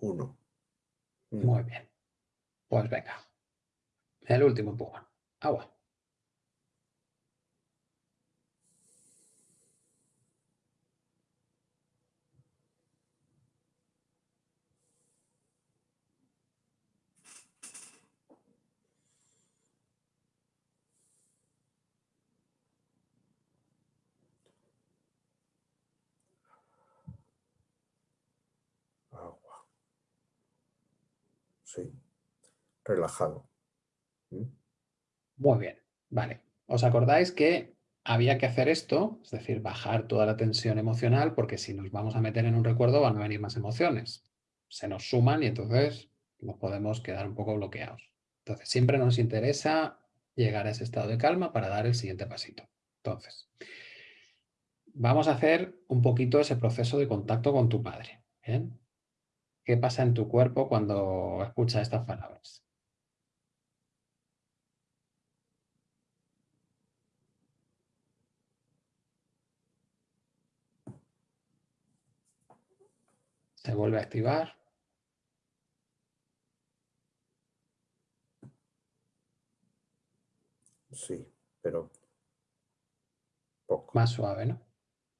1. Muy bien. Pues venga. El último empujón. Ah, Agua. Relajado. Mm, Muy bien. Vale. ¿Os acordáis que había que hacer esto? Es decir, bajar toda la tensión emocional porque si nos vamos a meter en un recuerdo van a venir más emociones. Se nos suman y entonces nos podemos quedar un poco bloqueados. Entonces, siempre nos interesa llegar a ese estado de calma para dar el siguiente pasito. Entonces, vamos a hacer un poquito ese proceso de contacto con tu padre. ¿bien? ¿Qué pasa en tu cuerpo cuando escuchas estas palabras? Se vuelve a activar. Sí, pero Poco. Más suave, ¿no?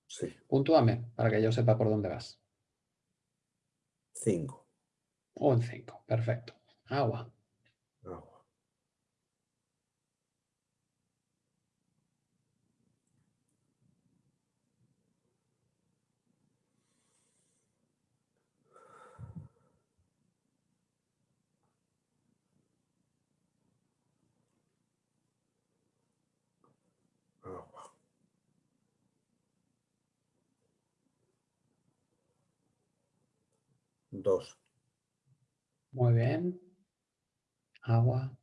Sí. Puntúame para que yo sepa por dónde vas. Cinco. Un 5, perfecto. Agua. Agua. Muy bien. Agua.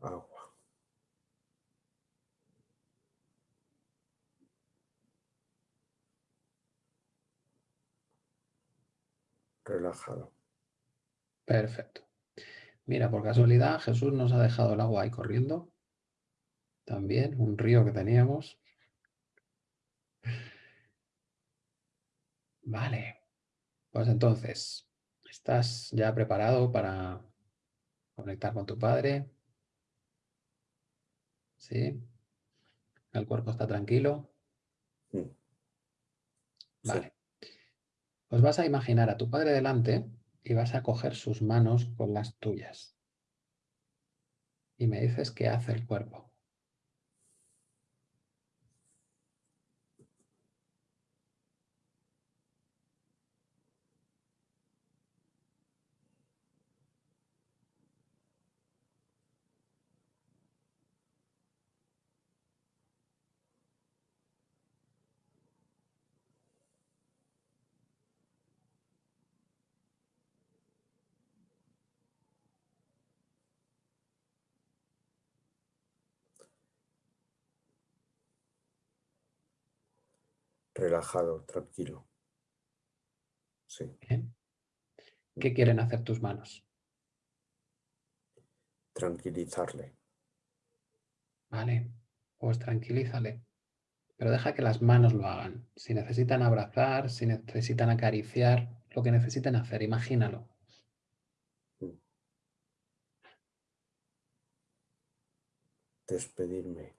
Agua. Relajado. Perfecto. Mira, por casualidad, Jesús nos ha dejado el agua ahí corriendo. También, un río que teníamos. Vale. Pues entonces, ¿estás ya preparado para conectar con tu padre? ¿Sí? ¿El cuerpo está tranquilo? Mm. Sí. Vale. Pues vas a imaginar a tu padre delante y vas a coger sus manos con las tuyas. Y me dices qué hace el cuerpo. Relajado, tranquilo. Sí. ¿Qué quieren hacer tus manos? Tranquilizarle. Vale, pues tranquilízale. Pero deja que las manos lo hagan. Si necesitan abrazar, si necesitan acariciar, lo que necesiten hacer, imagínalo. Despedirme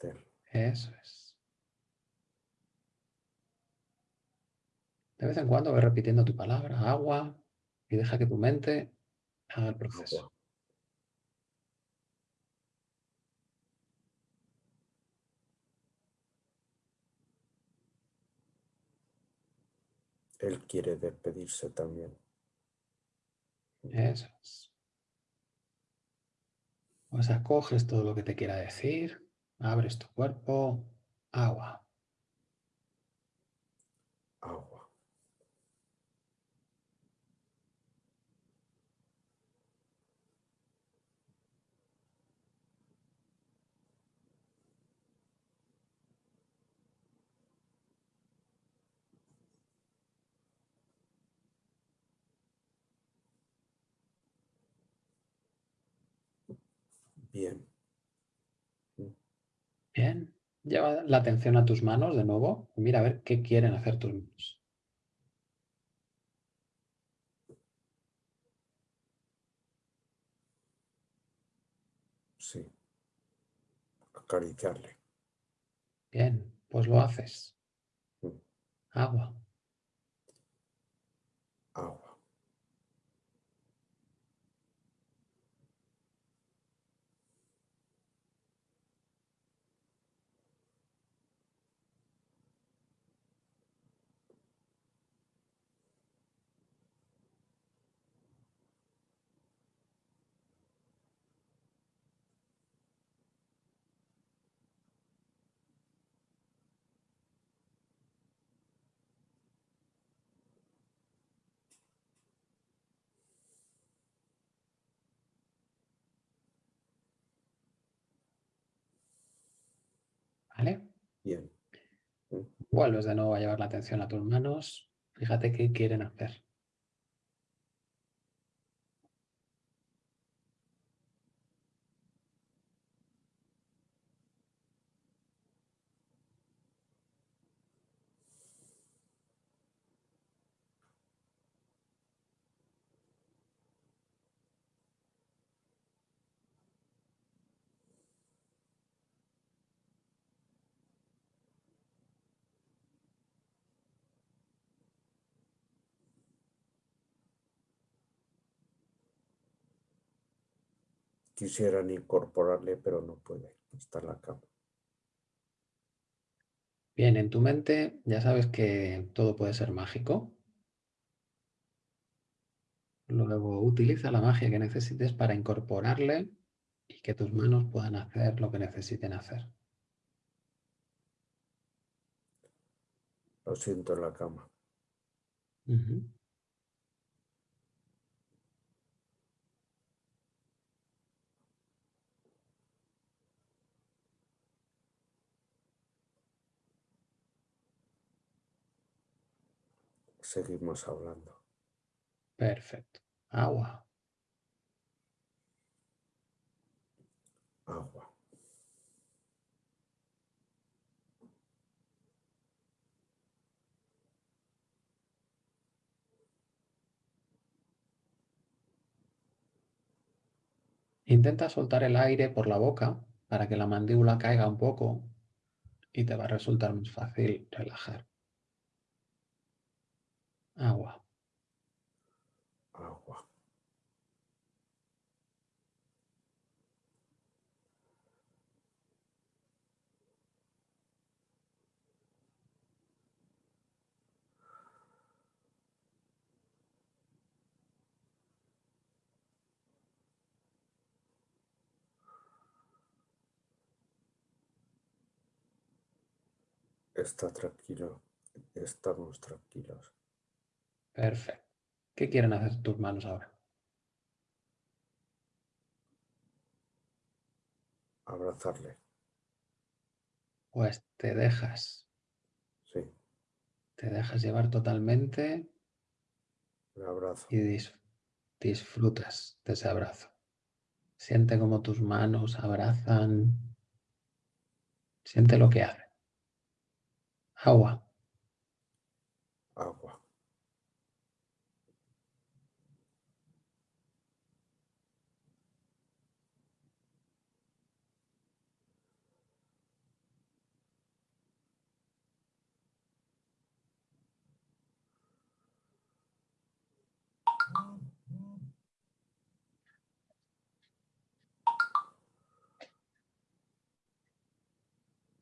de él. Eso es. De vez en cuando ve repitiendo tu palabra, agua, y deja que tu mente haga el proceso. Agua. Él quiere despedirse también. Eso es. Pues acoges todo lo que te quiera decir, abres tu cuerpo, agua. Agua. Bien. Bien. Lleva la atención a tus manos de nuevo. Mira a ver qué quieren hacer tus manos. Sí. Acariciarle. Bien, pues lo haces. Mm. Agua. Agua. ¿Vale? Bien. Vuelves de nuevo a llevar la atención a tus manos. Fíjate qué quieren hacer. Quisieran incorporarle, pero no puede, está en la cama. Bien, en tu mente ya sabes que todo puede ser mágico. Luego utiliza la magia que necesites para incorporarle y que tus manos puedan hacer lo que necesiten hacer. Lo siento en la cama. Seguimos hablando. Perfecto. Agua. Agua. Intenta soltar el aire por la boca para que la mandíbula caiga un poco y te va a resultar más fácil relajar. Agua. Agua. Está tranquilo. Estamos tranquilos. Perfecto. ¿Qué quieren hacer tus manos ahora? Abrazarle. Pues te dejas, Sí, te dejas llevar totalmente le abrazo. y dis- disfrutas de ese abrazo. Siente como tus manos abrazan. Siente lo que hace. Agua.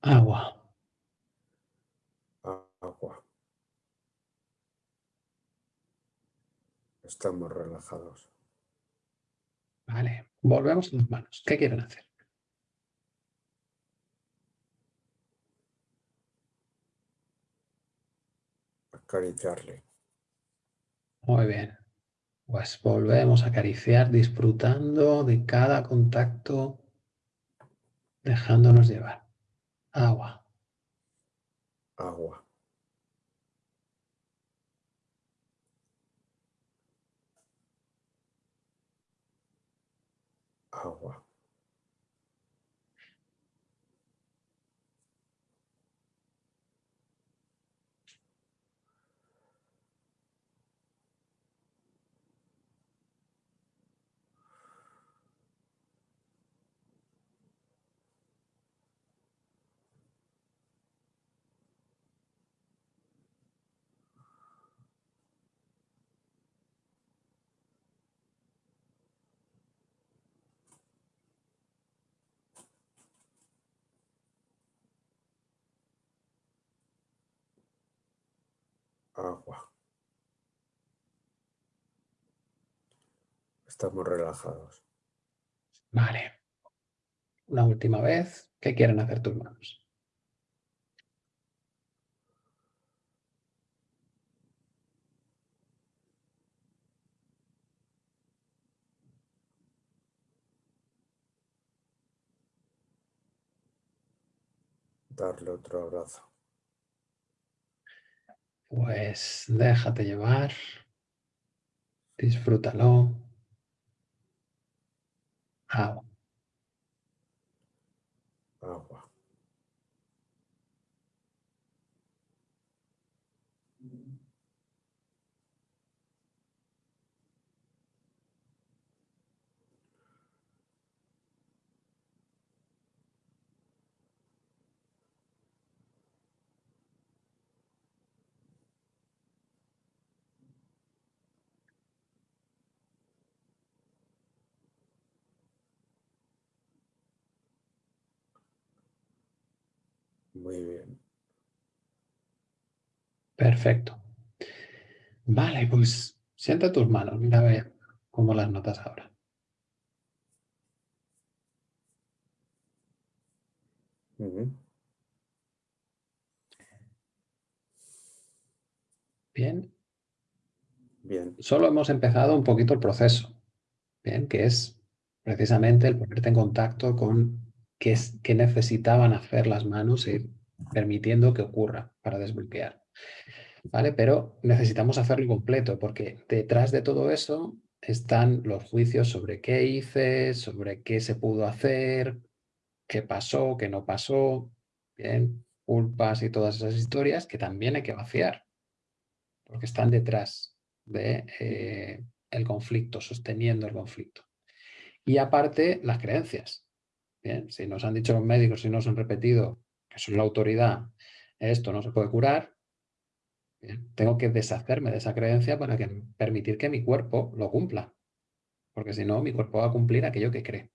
Agua. Agua. Estamos relajados. Vale. Volvemos a las manos. ¿Qué quieren hacer? Acariciarle. Muy bien. Pues volvemos a acariciar disfrutando de cada contacto, dejándonos llevar. Agua. Agua. Agua. Agua. Estamos relajados. Vale. Una última vez. ¿Qué quieren hacer tus manos? Darle otro abrazo. Pues déjate llevar. Disfrútalo. Agua. Perfecto. Vale, pues sienta tus manos, mira a ver cómo las notas ahora. Bien. Bien. Solo hemos empezado un poquito el proceso, bien, que es precisamente el ponerte en contacto con qué, es, qué necesitaban hacer las manos y permitiendo que ocurra para desbloquear. ¿Vale? Pero necesitamos hacerlo completo porque detrás de todo eso están los juicios sobre qué hice, sobre qué se pudo hacer, qué pasó, qué no pasó, bien, culpas y todas esas historias que también hay que vaciar porque están detrás de, eh, el conflicto, sosteniendo el conflicto. Y aparte, las creencias. Bien, si nos han dicho los médicos, si nos han repetido que son la autoridad, esto no se puede curar, tengo que deshacerme de esa creencia para que, permitir que mi cuerpo lo cumpla. Porque si no, mi cuerpo va a cumplir aquello que cree.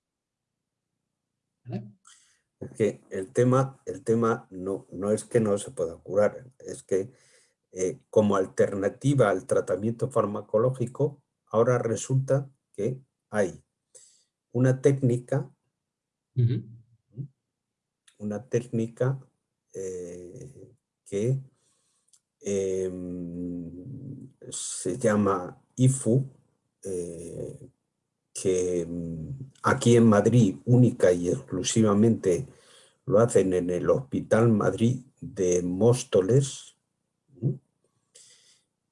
Es que el tema, el tema no, no es que no se pueda curar, es que eh, como alternativa al tratamiento farmacológico, ahora resulta que hay una técnica, una técnica eh, que em, se llama IFU, eh, que mm, aquí en Madrid única y exclusivamente lo hacen en el Hospital Madrid de Móstoles,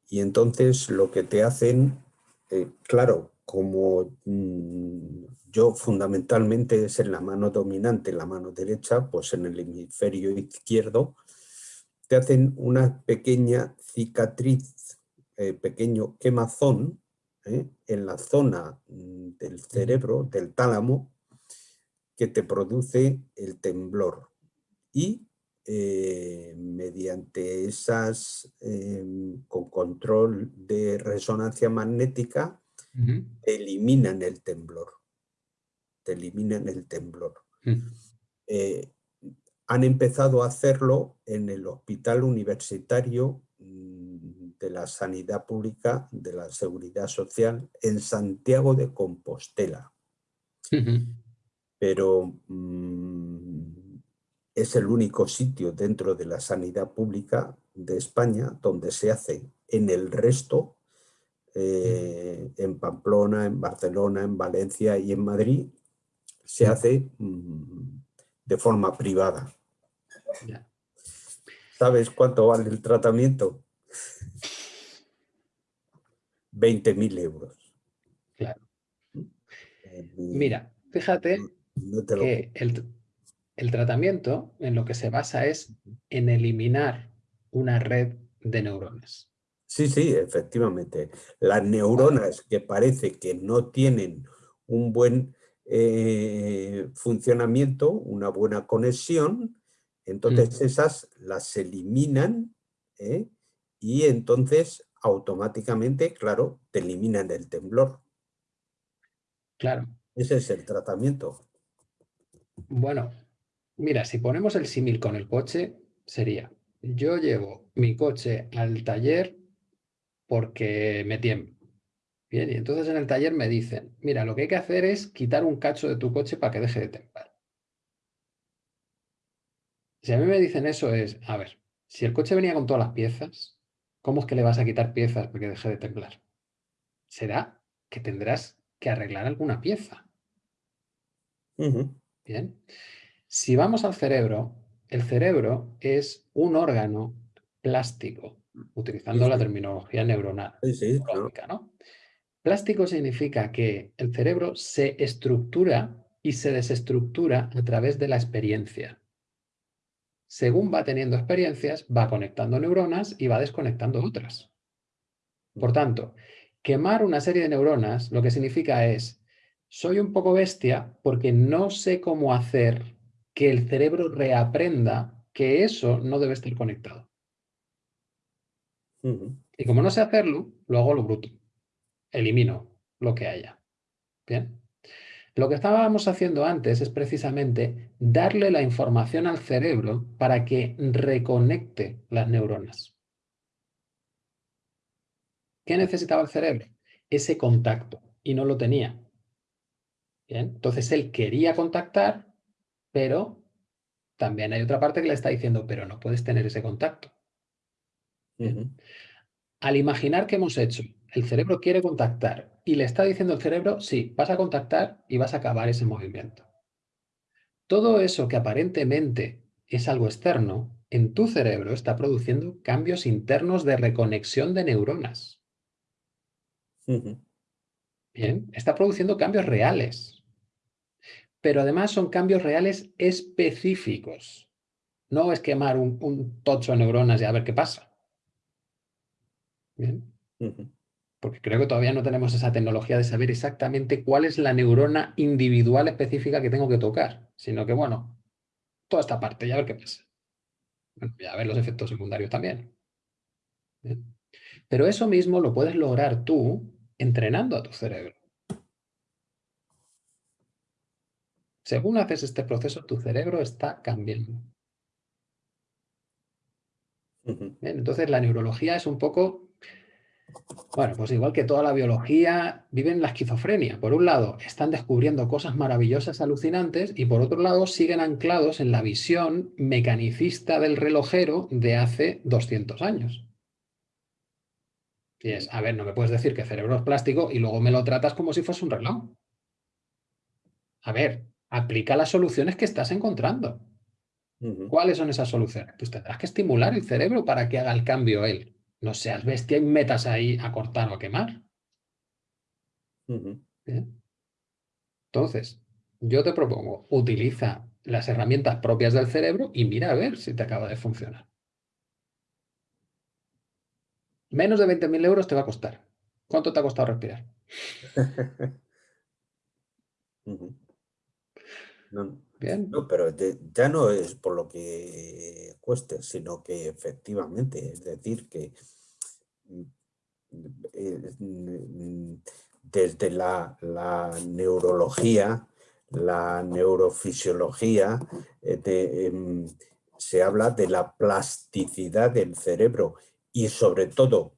y entonces lo que te hacen, eh, claro, como mm, yo fundamentalmente es en la mano dominante, la mano derecha, pues en el hemisferio izquierdo, te hacen una pequeña cicatriz, eh, pequeño quemazón, eh, en la zona mm, del cerebro, del tálamo, que te produce el temblor. Y eh, mediante esas, em, con control de resonancia magnética, eliminan el temblor. Te eliminan el temblor. Mm. Han empezado a hacerlo en el Hospital Universitario mm, de la Sanidad Pública de la Seguridad Social en Santiago de Compostela. Pero mm, es el único sitio dentro de la sanidad pública de España donde se hace. En el resto, eh, en Pamplona, en Barcelona, en Valencia y en Madrid, se hace mm, de forma privada. ¿Sabes cuánto vale el tratamiento? 20.000 euros. Claro. Eh, Mira, fíjate que el, el tratamiento en lo que se basa es en eliminar una red de neuronas. Sí, sí, efectivamente. Las neuronas que parece que no tienen un buen eh, funcionamiento, una buena conexión, entonces mm. esas las eliminan ¿eh? y entonces automáticamente, claro, te eliminan el temblor. Claro. Ese es el tratamiento. Bueno, Mira, si ponemos el símil con el coche, sería, yo llevo mi coche al taller porque me tiemblo. Bien, y entonces en el taller me dicen, mira, lo que hay que hacer es quitar un cacho de tu coche para que deje de temblar. Si a mí me dicen eso es, a ver, si el coche venía con todas las piezas, ¿cómo es que le vas a quitar piezas para que deje de temblar? Será que tendrás que arreglar alguna pieza. Bien. Si vamos al cerebro, el cerebro es un órgano plástico, utilizando la terminología neuronal. Plástico significa que el cerebro se estructura y se desestructura a través de la experiencia. Según va teniendo experiencias, va conectando neuronas y va desconectando otras. Por tanto, quemar una serie de neuronas lo que significa es, soy un poco bestia porque no sé cómo hacer que el cerebro reaprenda que eso no debe estar conectado. Y como no sé hacerlo, lo hago lo bruto. Elimino lo que haya. Bien. Lo que estábamos haciendo antes es precisamente darle la información al cerebro para que reconecte las neuronas. ¿Qué necesitaba el cerebro? Ese contacto y no lo tenía. Bien, entonces él quería contactar, pero también hay otra parte que le está diciendo, pero no puedes tener ese contacto. Al imaginar que hemos hecho, el cerebro quiere contactar y le está diciendo el cerebro, sí, vas a contactar y vas a acabar ese movimiento. Todo eso que aparentemente es algo externo, en tu cerebro está produciendo cambios internos de reconexión de neuronas. Bien, está produciendo cambios reales. Pero además son cambios reales específicos. No es quemar un, tocho de neuronas y a ver qué pasa. Bien. Porque creo que todavía no tenemos esa tecnología de saber exactamente cuál es la neurona individual específica que tengo que tocar. Sino que, bueno, toda esta parte y a ver qué pasa. Bueno, y a ver los efectos secundarios también. Pero eso mismo lo puedes lograr tú entrenando a tu cerebro. Según haces este proceso, tu cerebro está cambiando. entonces la neurología es un poco, bueno, pues igual que toda la biología, viven la esquizofrenia. Por un lado, están descubriendo cosas maravillosas, alucinantes, y por otro lado, siguen anclados en la visión mecanicista del relojero de hace 200 años. Y es, a ver, no me puedes decir que cerebro es plástico y luego me lo tratas como si fuese un reloj. A ver, aplica las soluciones que estás encontrando. ¿Cuáles son esas soluciones? Pues tendrás que estimular el cerebro para que haga el cambio él. No seas bestia y metas ahí a cortar o a quemar. Entonces, yo te propongo, utiliza las herramientas propias del cerebro y mira a ver si te acaba de funcionar. Menos de 20.000 euros te va a costar. ¿Cuánto te ha costado respirar? *laughs* no, pero ya no es por lo que cueste, sino que efectivamente, es decir, que desde la, neurología, la neurofisiología, eh, em, se habla de la plasticidad del cerebro y sobre todo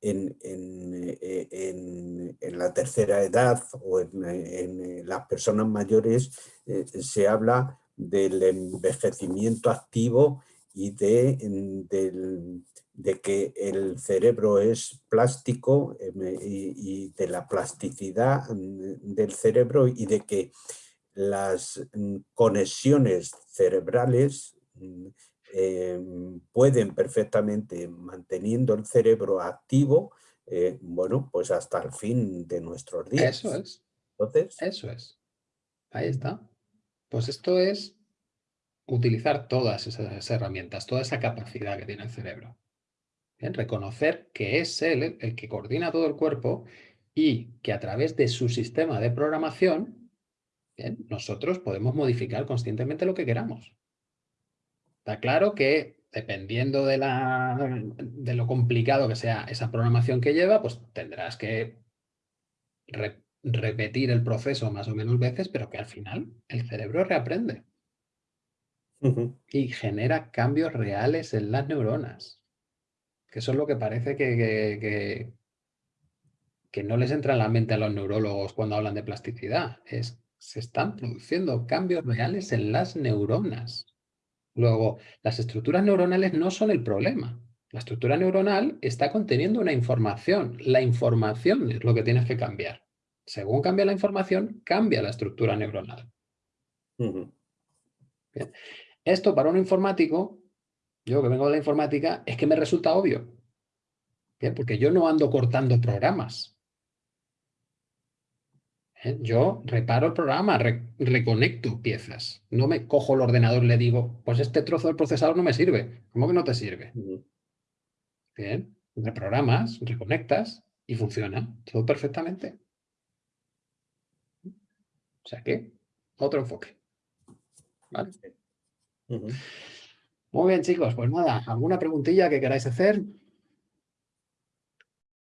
en, eh, la tercera edad o en, las personas mayores eh, se habla del envejecimiento activo y de, de, que el cerebro es plástico em, y, de la plasticidad mm, del cerebro y de que las mm, conexiones cerebrales mm, Em, pueden perfectamente, manteniendo el cerebro activo, eh, bueno, pues hasta el fin de nuestros días. Eso es. Entonces, Eso es. Ahí está. Pues esto es utilizar todas esas herramientas, toda esa capacidad que tiene el cerebro. Reconocer que es él el que coordina todo el cuerpo y que a través de su sistema de programación, nosotros podemos modificar conscientemente lo que queramos. Está claro que dependiendo de, la, de lo complicado que sea esa programación que lleva, pues tendrás que repetir el proceso más o menos veces, pero que al final el cerebro reaprende. Y genera cambios reales en las neuronas. Que eso es lo que parece que, que, que, no les entra en la mente a los neurólogos cuando hablan de plasticidad. Es, se están produciendo cambios reales en las neuronas. Luego, las estructuras neuronales no son el problema. La estructura neuronal está conteniendo una información. La información es lo que tienes que cambiar. Según cambia la información, cambia la estructura neuronal. Esto para un informático, yo que vengo de la informática, es que me resulta obvio. Porque yo no ando cortando programas. ¿eh? Yo reparo el programa, reconecto piezas. No me cojo el ordenador y le digo, pues este trozo del procesador no me sirve. ¿Cómo que no te sirve? Bien, reprogramas, reconectas y funciona todo perfectamente. O sea que, otro enfoque. Muy bien, chicos. Pues nada, ¿alguna preguntilla que queráis hacer?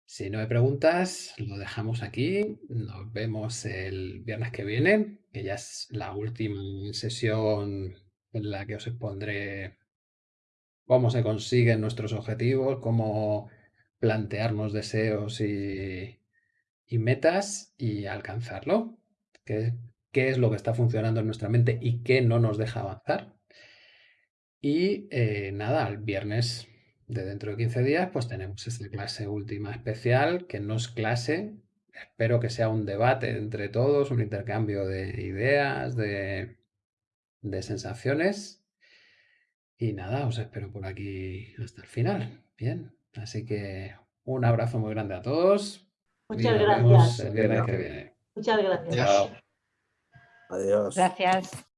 Si no hay preguntas, lo dejamos aquí. Nos vemos el viernes que viene, que ya es la última sesión en la que os expondré cómo se consiguen nuestros objetivos, cómo plantearnos deseos y, metas y alcanzarlo. ¿Qué, ¿Qué es lo que está funcionando en nuestra mente y qué no nos deja avanzar? Y eh, nada, el viernes de dentro de 15 días, pues tenemos esta clase última especial, que no es clase, espero que sea un debate entre todos, un intercambio de ideas, de, de sensaciones. Y nada, os espero por aquí hasta el final. Bien, así que un abrazo muy grande a todos. y Muchas vemos gracias. el viernes que viene. Muchas gracias. Chao. Adiós. Gracias.